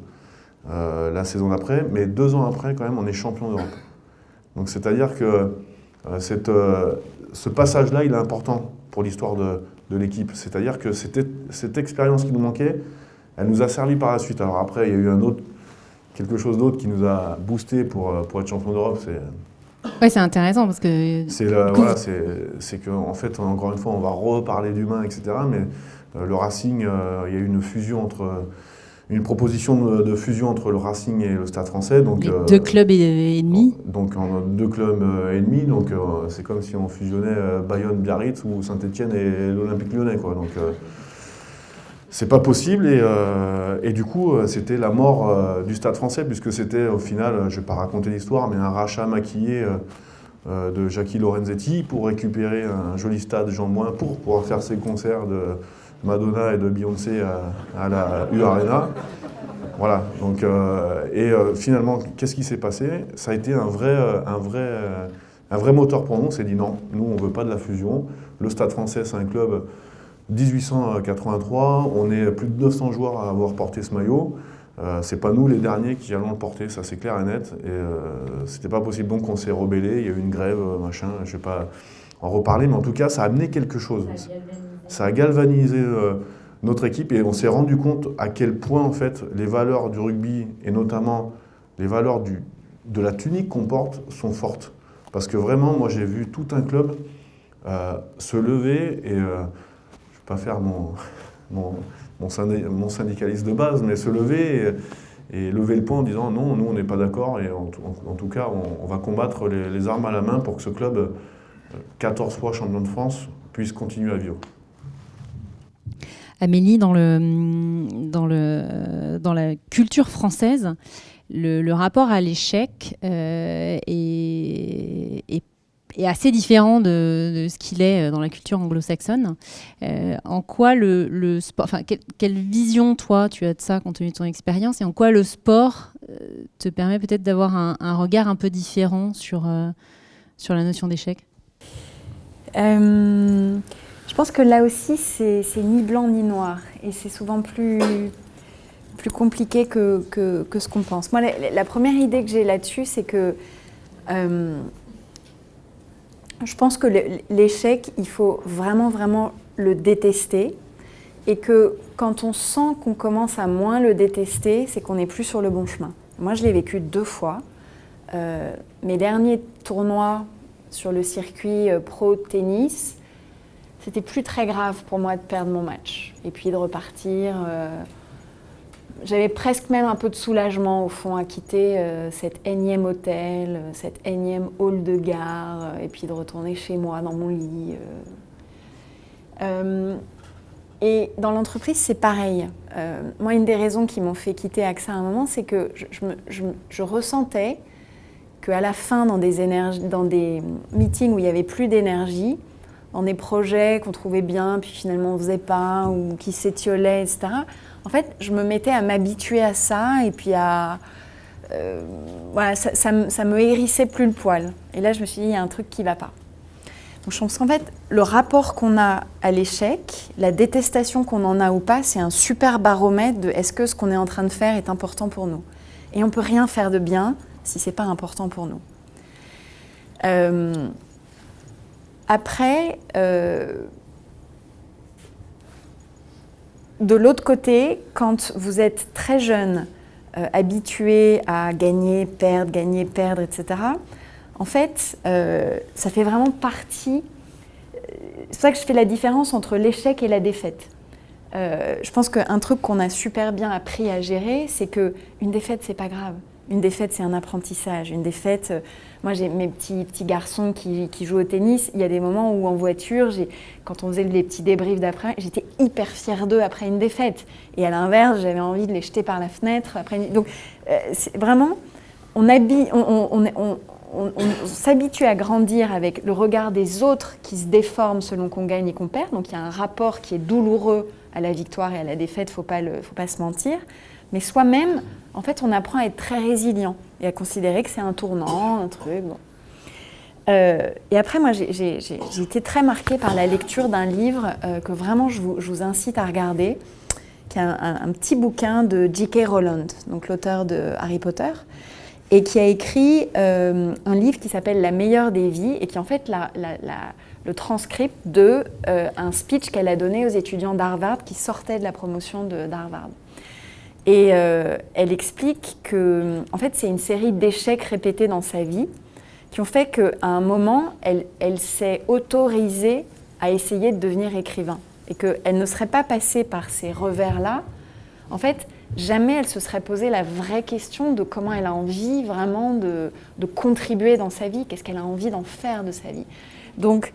euh, la saison d'après, mais deux ans après, quand même, on est champion d'Europe. Donc, c'est-à-dire que euh, cette, euh, ce passage-là, il est important pour l'histoire de, de l'équipe. C'est-à-dire que cette expérience qui nous manquait, elle nous a servi par la suite. Alors après, il y a eu un autre, quelque chose d'autre qui nous a boosté pour, pour être champion d'Europe. Oui, c'est intéressant parce que. C'est voilà, c'est que en fait, encore une fois, on va reparler d'humain, etc. Mais euh, le Racing, euh, il y a eu une fusion entre une proposition de, fusion entre le Racing et le Stade français. Donc, euh, deux clubs et, ennemis Donc deux clubs euh, ennemis, donc euh, c'est comme si on fusionnait Bayonne, Biarritz ou Saint-Etienne et l'Olympique lyonnais. Quoi. Donc c'est pas possible et, et du coup c'était la mort du Stade français puisque c'était au final, je vais pas raconter l'histoire, mais un rachat maquillé de Jackie Lorenzetti pour récupérer un joli stade Jean Moin pour pouvoir faire ses concerts de Madonna et de Beyoncé à, la U Arena. Voilà, donc, euh, et euh, finalement, qu'est-ce qui s'est passé? Ça a été un vrai, euh, un, vrai, un vrai moteur pour nous. On s'est dit non, nous, on veut pas de la fusion. Le Stade français, c'est un club 1883. On est plus de 900 joueurs à avoir porté ce maillot. Euh, c'est pas nous les derniers qui allons le porter, ça c'est clair et net. Et c'était pas possible, donc on s'est rebellé. Il y a eu une grève, machin. Je vais pas en reparler, mais en tout cas, ça a amené quelque chose. Ça a galvanisé euh, notre équipe et on s'est rendu compte à quel point en fait les valeurs du rugby et notamment les valeurs du, de la tunique qu'on porte sont fortes. Parce que vraiment, moi j'ai vu tout un club euh, se lever et euh, je ne vais pas faire mon, mon, mon, syndicaliste de base, mais se lever et, lever le poing en disant non, nous on n'est pas d'accord et en, tout cas on, va combattre les, armes à la main pour que ce club, 14 fois champion de France, puisse continuer à vivre. Amélie, dans, le, dans, le, dans la culture française, le, rapport à l'échec euh, est, est, assez différent de, ce qu'il est dans la culture anglo-saxonne. Euh, en quoi le, sport, enfin, quelle, vision toi tu as de ça compte tenu de ton expérience, et en quoi le sport euh, te permet peut-être d'avoir un, regard un peu différent sur, sur la notion d'échec? Je pense que là aussi, c'est ni blanc ni noir. Et c'est souvent plus, plus compliqué que, que, ce qu'on pense. Moi, la, première idée que j'ai là-dessus, c'est que euh, je pense que l'échec, il faut vraiment, vraiment le détester. Et que quand on sent qu'on commence à moins le détester, c'est qu'on n'est plus sur le bon chemin. Moi, je l'ai vécu deux fois. Euh, mes derniers tournois sur le circuit euh, pro tennis, c'était plus très grave pour moi de perdre mon match et puis de repartir. Euh, j'avais presque même un peu de soulagement au fond à quitter euh, cet énième hôtel, euh, cet énième hall de gare et puis de retourner chez moi dans mon lit. et dans l'entreprise, c'est pareil. moi, une des raisons qui m'ont fait quitter AXA à un moment, c'est que je, ressentais qu'à la fin, dans des, dans des meetings où il n'y avait plus d'énergie, dans des projets qu'on trouvait bien, puis finalement on faisait pas, ou qui s'étiolaient, etc. En fait, je me mettais à m'habituer à ça, et puis à... Euh, voilà, ça, me hérissait plus le poil. Et là, je me suis dit, il y a un truc qui ne va pas. Donc je pense qu'en fait, le rapport qu'on a à l'échec, la détestation qu'on en a ou pas, c'est un super baromètre de est-ce que ce qu'on est en train de faire est important pour nous. Et on peut rien faire de bien si c'est pas important pour nous. Euh, après, euh, de l'autre côté, quand vous êtes très jeune, euh, habitué à gagner, perdre, gagner, perdre, etc., en fait, euh, ça fait vraiment partie. C'est pour ça que je fais la différence entre l'échec et la défaite. Euh, je pense qu'un truc qu'on a super bien appris à gérer, c'est que une défaite, c'est pas grave. Une défaite, c'est un apprentissage. Une défaite, euh, moi j'ai mes petits, petits garçons qui, jouent au tennis. Il y a des moments où en voiture, quand on faisait les petits débriefs d'après, j'étais hyper fière d'eux après une défaite. Et à l'inverse, j'avais envie de les jeter par la fenêtre. Après une... Donc euh, vraiment, on on, s'habitue à grandir avec le regard des autres qui se déforme selon qu'on gagne et qu'on perd. Donc il y a un rapport qui est douloureux à la victoire et à la défaite, il ne faut pas se mentir. Mais soi-même, en fait, on apprend à être très résilient et à considérer que c'est un tournant, un truc. Euh, et après, moi, j'ai été très marquée par la lecture d'un livre euh, que vraiment je vous, incite à regarder, qui est un, petit bouquin de J.K. Rowland, donc l'auteur de Harry Potter, et qui a écrit euh, un livre qui s'appelle La meilleure des vies, et qui est en fait le transcript de un speech qu'elle a donné aux étudiants d'Harvard qui sortaient de la promotion d'Harvard. Et euh, elle explique que, en fait, c'est une série d'échecs répétés dans sa vie qui ont fait qu'à un moment, elle, s'est autorisée à essayer de devenir écrivain. Et qu'elle ne serait pas passée par ces revers-là. En fait, jamais elle se serait posé la vraie question de comment elle a envie vraiment de, de contribuer dans sa vie, qu'est-ce qu'elle a envie d'en faire de sa vie. Donc,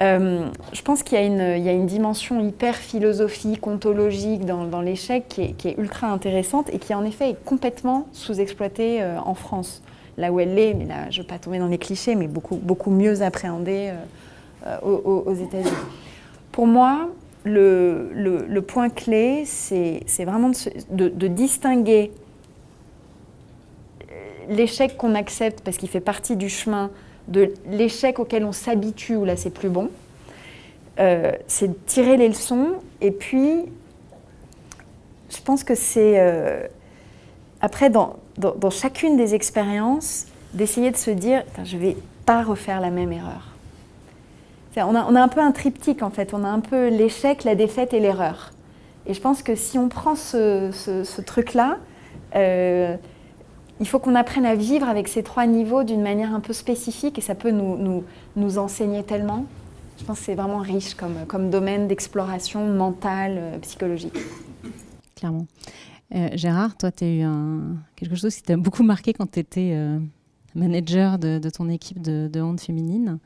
euh, je pense qu'il y, a une dimension hyper philosophique, ontologique dans, l'échec qui, est, ultra intéressante et qui en effet est complètement sous-exploitée euh, en France. Là où elle l'est, mais là je ne veux pas tomber dans les clichés, mais beaucoup, beaucoup mieux appréhendée euh, aux, États-Unis. Pour moi, le, point clé, c'est vraiment de distinguer l'échec qu'on accepte parce qu'il fait partie du chemin de l'échec auquel on s'habitue, où là c'est plus bon, euh, c'est de tirer les leçons. Et puis, je pense que c'est, euh, après, dans, dans, chacune des expériences, d'essayer de se dire, je ne vais pas refaire la même erreur. On a, on a, un peu un triptyque en fait, on a un peu l'échec, la défaite et l'erreur. Et je pense que si on prend ce, ce, truc-là, euh, il faut qu'on apprenne à vivre avec ces trois niveaux d'une manière un peu spécifique et ça peut nous, nous, nous enseigner tellement. Je pense que c'est vraiment riche comme, comme domaine d'exploration mentale, euh, psychologique. Clairement. Euh, Gérard, toi, tu as eu quelque chose qui t'a beaucoup marqué quand tu étais euh, manager de, ton équipe de, de hand féminine.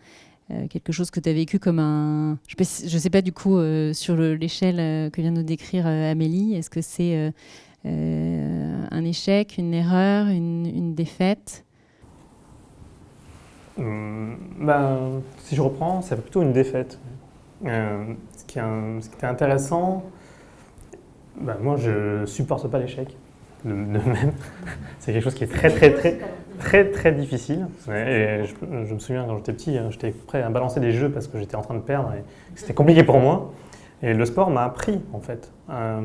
quelque chose que tu as vécu comme un... Je ne sais pas du coup sur l'échelle que vient de nous décrire Amélie. Est-ce que c'est un échec, une erreur, une, défaite hum, ben, Si je reprends, c'est plutôt une défaite. Euh, ce, qui est était intéressant, ben, moi je supporte pas l'échec de, même. c'est quelque chose qui est très très très très très difficile. Et je, me souviens quand j'étais petit, hein, j'étais prêt à balancer des jeux parce que j'étais en train de perdre et c'était compliqué pour moi. Et le sport m'a appris en fait. Euh,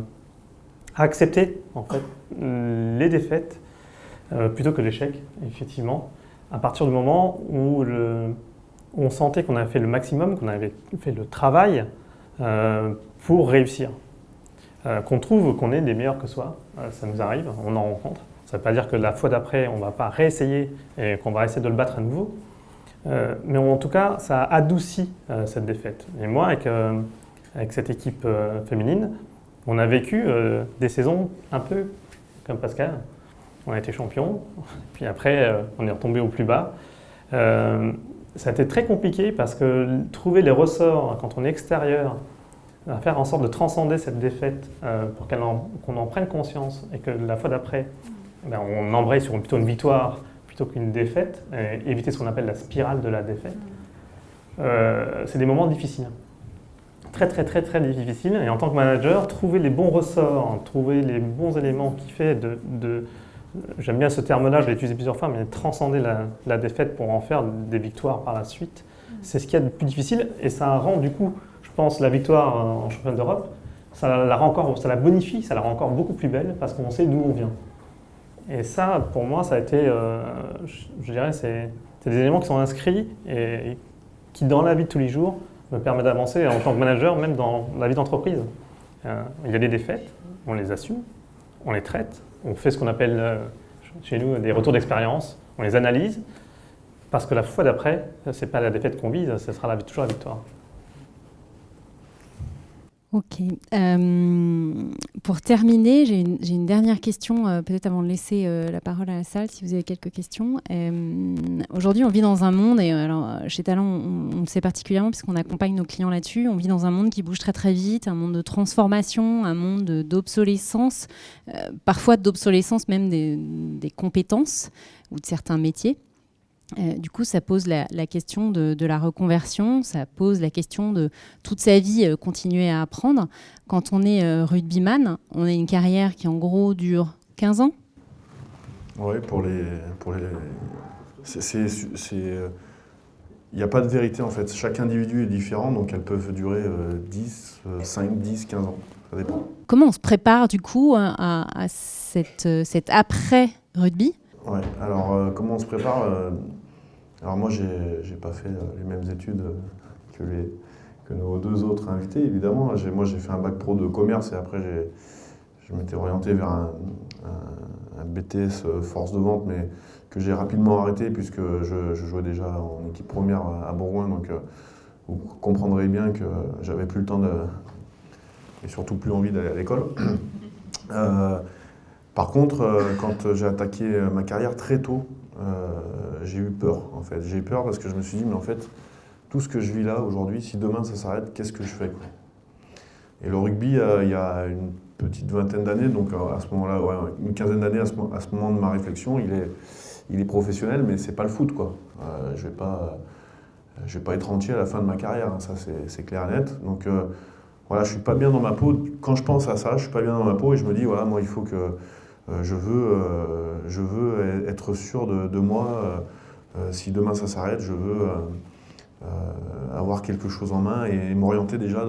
accepter en fait les défaites euh, plutôt que l'échec, effectivement, à partir du moment où, on sentait qu'on avait fait le maximum, qu'on avait fait le travail euh, pour réussir. Euh, qu'on trouve qu'on est des meilleurs que soi, ça nous arrive, on en rencontre. Ça ne veut pas dire que la fois d'après, on ne va pas réessayer et qu'on va essayer de le battre à nouveau. mais en tout cas, ça a adouci cette défaite. Et moi, avec, avec cette équipe féminine, on a vécu euh, des saisons un peu comme Pascal. On a été champion, puis après euh, on est retombé au plus bas. Euh, ça a été très compliqué parce que trouver les ressorts quand on est extérieur, faire en sorte de transcender cette défaite pour qu'on en, prenne conscience et que la fois d'après, ben, on embraye sur plutôt une victoire plutôt qu'une défaite, éviter ce qu'on appelle la spirale de la défaite, c'est des moments difficiles très très très très difficile. Et en tant que manager, trouver les bons ressorts, trouver les bons éléments qui fait de, j'aime bien ce terme-là, je l'ai utilisé plusieurs fois, mais transcender la, défaite pour en faire des victoires par la suite, C'est ce qu'il y a de plus difficile et ça rend du coup, je pense, la victoire en championnat d'Europe, ça la, rend encore, ça la bonifie, ça la rend encore beaucoup plus belle parce qu'on sait d'où on vient. Et ça, pour moi, ça a été, euh, je, dirais, c'est des éléments qui sont inscrits et, qui, dans la vie de tous les jours, me permettent d'avancer en tant que manager, même dans la vie d'entreprise. Euh, il y a des défaites, on les assume, on les traite, on fait ce qu'on appelle euh, chez nous des retours d'expérience, on les analyse, parce que la fois d'après, ce n'est pas la défaite qu'on vise, ce sera toujours la victoire. Ok. Euh, pour terminer, j'ai une, dernière question, euh, peut-être avant de laisser euh, la parole à la salle, si vous avez quelques questions. Aujourd'hui, on vit dans un monde, et alors chez Talent, on, le sait particulièrement puisqu'on accompagne nos clients là-dessus, on vit dans un monde qui bouge très très vite, un monde de transformation, un monde d'obsolescence, parfois d'obsolescence même des compétences ou de certains métiers. Euh, du coup, ça pose la, question de, la reconversion, ça pose la question de toute sa vie euh, continuer à apprendre. Quand on est euh, rugbyman, on a une carrière qui en gros dure 15 ans Oui, pour les... Pour les... Il n'y a pas de vérité en fait. Chaque individu est différent, donc elles peuvent durer 10, 5, 10, 15 ans. Ça dépend. Comment on se prépare du coup à, cette, cet après-rugby? Alors comment on se prépare alors moi, je n'ai pas fait euh, les mêmes études euh, que, nos deux autres invités, évidemment. Moi, j'ai fait un bac pro de commerce et après, je m'étais orienté vers un, BTS euh, force de vente, mais que j'ai rapidement arrêté puisque je, jouais déjà en équipe première à Bourgoin. Donc, vous comprendrez bien que j'avais plus le temps et surtout plus envie d'aller à l'école. par contre, quand j'ai attaqué ma carrière très tôt, euh, j'ai eu peur en fait. J'ai eu peur parce que je me suis dit, mais en fait, tout ce que je vis là aujourd'hui, si demain ça s'arrête, qu'est-ce que je fais Et le rugby, euh, il y a une petite vingtaine d'années, donc euh, à ce moment-là, une quinzaine d'années à, ce, moment de ma réflexion, il est, professionnel, mais c'est pas le foot quoi. je vais pas, je vais pas être entier à la fin de ma carrière, hein, ça c'est clair et net. Donc voilà, je suis pas bien dans ma peau. Quand je pense à ça, je suis pas bien dans ma peau et je me dis voilà, moi il faut que euh, je, veux, euh, je veux être sûr de, moi. Euh, si demain ça s'arrête, je veux avoir quelque chose en main et, m'orienter déjà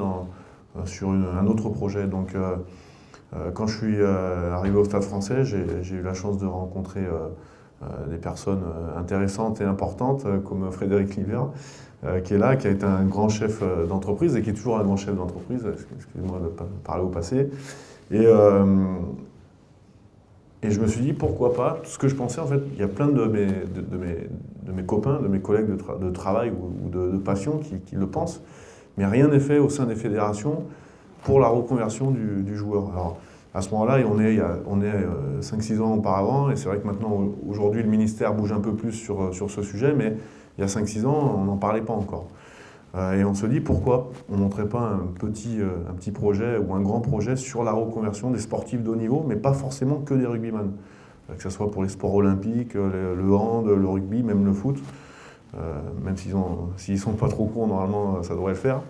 sur un autre projet. Donc, quand je suis arrivé au Stade français, j'ai eu la chance de rencontrer des personnes intéressantes et importantes, comme Frédéric Liver, qui est là, qui a été un grand chef d'entreprise et qui est toujours un grand chef d'entreprise, excusez-moi de parler au passé. Et je me suis dit, pourquoi pas ce que je pensais, en fait, il y a plein de mes, de, mes, de mes copains, de mes collègues de, travail ou, de, passion qui, le pensent, mais rien n'est fait au sein des fédérations pour la reconversion du, joueur. Alors, à ce moment-là, on est, est 5-6 euh, ans auparavant, et c'est vrai que maintenant, aujourd'hui, le ministère bouge un peu plus sur, sur ce sujet, mais il y a 5-6 ans, on n'en parlait pas encore. Euh, et on se dit pourquoi on ne montrait pas un petit, euh, un petit projet ou un grand projet sur la reconversion des sportifs de haut niveau, mais pas forcément que des rugbyman. Euh, que ce soit pour les sports olympiques, le, hand, le rugby, même le foot. même s'ils ne sont pas trop courts, normalement, ça devrait le faire.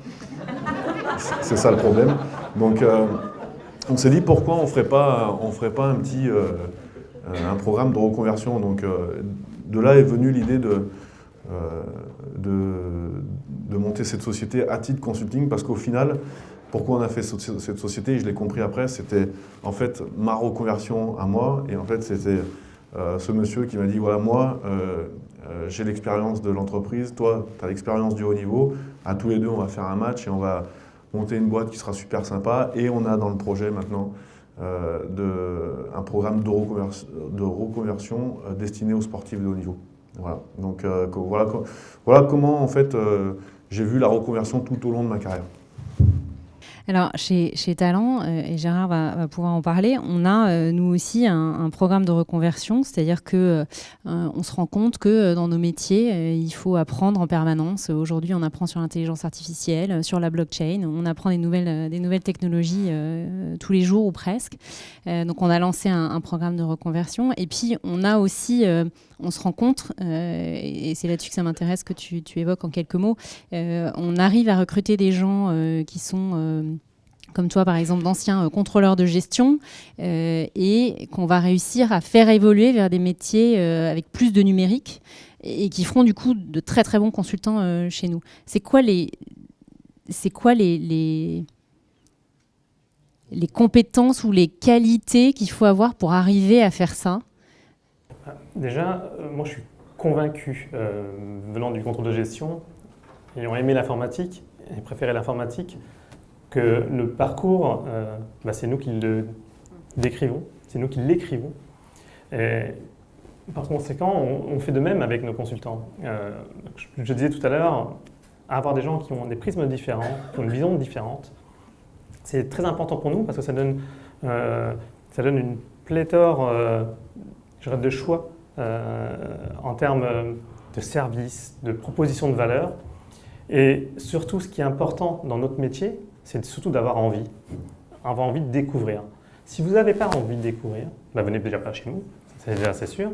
C'est ça le problème. Donc, on s'est dit pourquoi on ne ferait pas, on ferait pas un petit un programme de reconversion? Donc, de là est venue l'idée de, de, de monter cette société à titre consulting parce qu'au final, pourquoi on a fait cette société, je l'ai compris après, c'était en fait ma reconversion à moi et en fait c'était euh, ce monsieur qui m'a dit voilà moi euh, euh, j'ai l'expérience de l'entreprise, toi tu as l'expérience du haut niveau, à tous les deux on va faire un match et on va monter une boîte qui sera super sympa et on a dans le projet maintenant de, un programme de reconversion destiné aux sportifs de haut niveau. Voilà. Donc voilà, voilà comment en fait j'ai vu la reconversion tout au long de ma carrière. Alors, chez, chez Talent, euh, et Gérard va, pouvoir en parler, on a, euh, nous aussi, un, programme de reconversion, c'est-à-dire que euh, on se rend compte que dans nos métiers, il faut apprendre en permanence. Aujourd'hui, on apprend sur l'intelligence artificielle, sur la blockchain, on apprend des nouvelles, des nouvelles technologies tous les jours ou presque. donc, on a lancé un, programme de reconversion. Et puis, on a aussi on se rencontre, euh, et c'est là-dessus que ça m'intéresse que tu, évoques en quelques mots, on arrive à recruter des gens qui sont comme toi par exemple d'anciens contrôleurs de gestion, et qu'on va réussir à faire évoluer vers des métiers avec plus de numérique. et qui feront du coup de très très bons consultants euh, chez nous. C'est quoi les, c'est quoi les, les, compétences ou les qualités qu'il faut avoir pour arriver à faire ça? Déjà, euh, moi je suis convaincu, euh, venant du contrôle de gestion, ayant aimé l'informatique et préféré l'informatique, que le parcours, euh, bah, c'est nous qui le décrivons, c'est nous qui l'écrivons. Par conséquent, on, fait de même avec nos consultants. Euh, je, disais tout à l'heure, avoir des gens qui ont des prismes différents, qui ont une vision différente, c'est très important pour nous parce que ça donne, euh, ça donne une pléthore de choix en termes de services, de propositions de valeur. Et surtout, ce qui est important dans notre métier, c'est surtout d'avoir envie, avoir envie de découvrir. Si vous n'avez pas envie de découvrir, bah venez déjà pas chez nous, c'est déjà c'est sûr.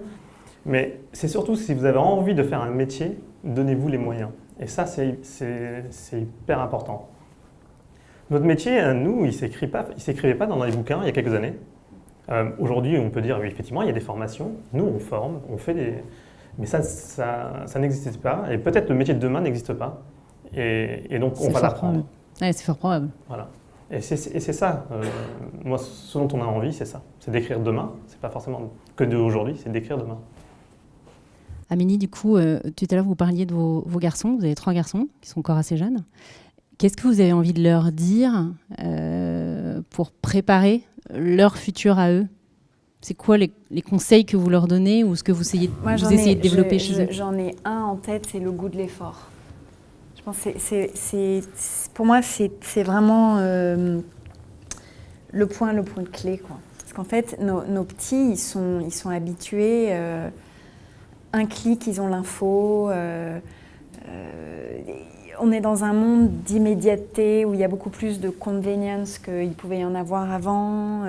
Mais c'est surtout si vous avez envie de faire un métier, donnez-vous les moyens. Et ça, c'est hyper important. Notre métier, nous, il ne s'écrivait pas dans les bouquins il y a quelques années. Euh, Aujourd'hui, on peut dire, oui, effectivement, il y a des formations. Nous, on forme, on fait des... Mais ça, ça, ça n'existe pas. Et peut-être le métier de demain n'existe pas. Et, et, donc, on va l'apprendre. Ouais, c'est fort probable. Voilà. Et c'est ça, euh, moi, ce dont on a envie, c'est ça. C'est d'écrire demain. C'est pas forcément que d'aujourd'hui, c'est d'écrire demain. Amélie, du coup, euh, tout à l'heure, vous parliez de vos, vos, garçons. Vous avez trois garçons qui sont encore assez jeunes. Qu'est-ce que vous avez envie de leur dire euh, pour préparer leur futur à eux? C'est quoi les, les, conseils que vous leur donnez ou ce que vous essayez, Moi, vous essayez ai, de développer je, chez eux? J'en ai un en tête, c'est le goût de l'effort. Pour moi, c'est vraiment euh, le point, le point de clé. Quoi. Parce qu'en fait, nos, petits, ils sont, habitués. Euh, un clic, ils ont l'info. Euh, on est dans un monde d'immédiateté où il y a beaucoup plus de convenience qu'il pouvait y en avoir avant.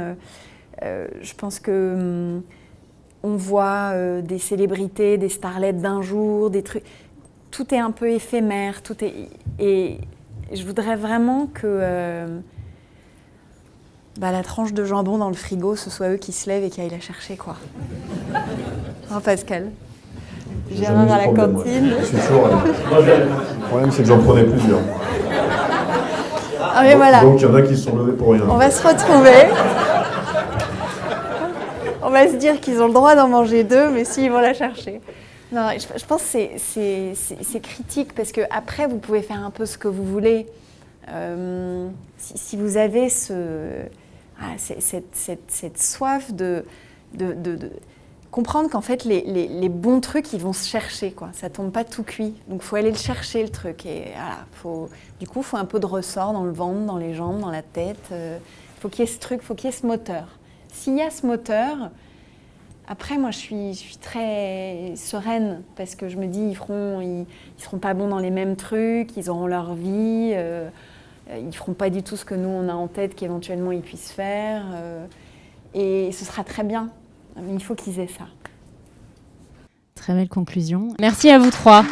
Je pense que hum, on voit des célébrités, des starlets d'un jour, des trucs. Tout est un peu éphémère. Tout est et je voudrais vraiment que euh, bah, la tranche de jambon dans le frigo, ce soit eux qui se lèvent et qui aillent la chercher, quoi. hein, Pascal? Gérard à la cantine. Je suis toujours. Le problème, c'est que j'en prenais plusieurs. Ah, mais donc, voilà. donc, il y en a qui se sont levés pour rien. On va se retrouver. On va se dire qu'ils ont le droit d'en manger deux, mais s'ils vont la chercher. Non, je, pense que c'est critique parce que après vous pouvez faire un peu ce que vous voulez. Euh, si, vous avez ce, ah, cette, soif de, comprendre qu'en fait, les, bons trucs, ils vont se chercher. Quoi. Ça tombe pas tout cuit. Donc, faut aller le chercher, le truc. Et voilà, faut, du coup, faut un peu de ressort dans le ventre, dans les jambes, dans la tête. Euh, faut qu'il y ait ce truc, faut qu'il y ait ce moteur. S'il y a ce moteur, après, moi, je suis, très sereine parce que je me dis, ils feront, seront pas bons dans les mêmes trucs, ils auront leur vie, euh, ils feront pas du tout ce que nous, on a en tête qu'éventuellement ils puissent faire. Euh, et ce sera très bien. Il faut qu'ils aient ça. Très belle conclusion. Merci à vous trois.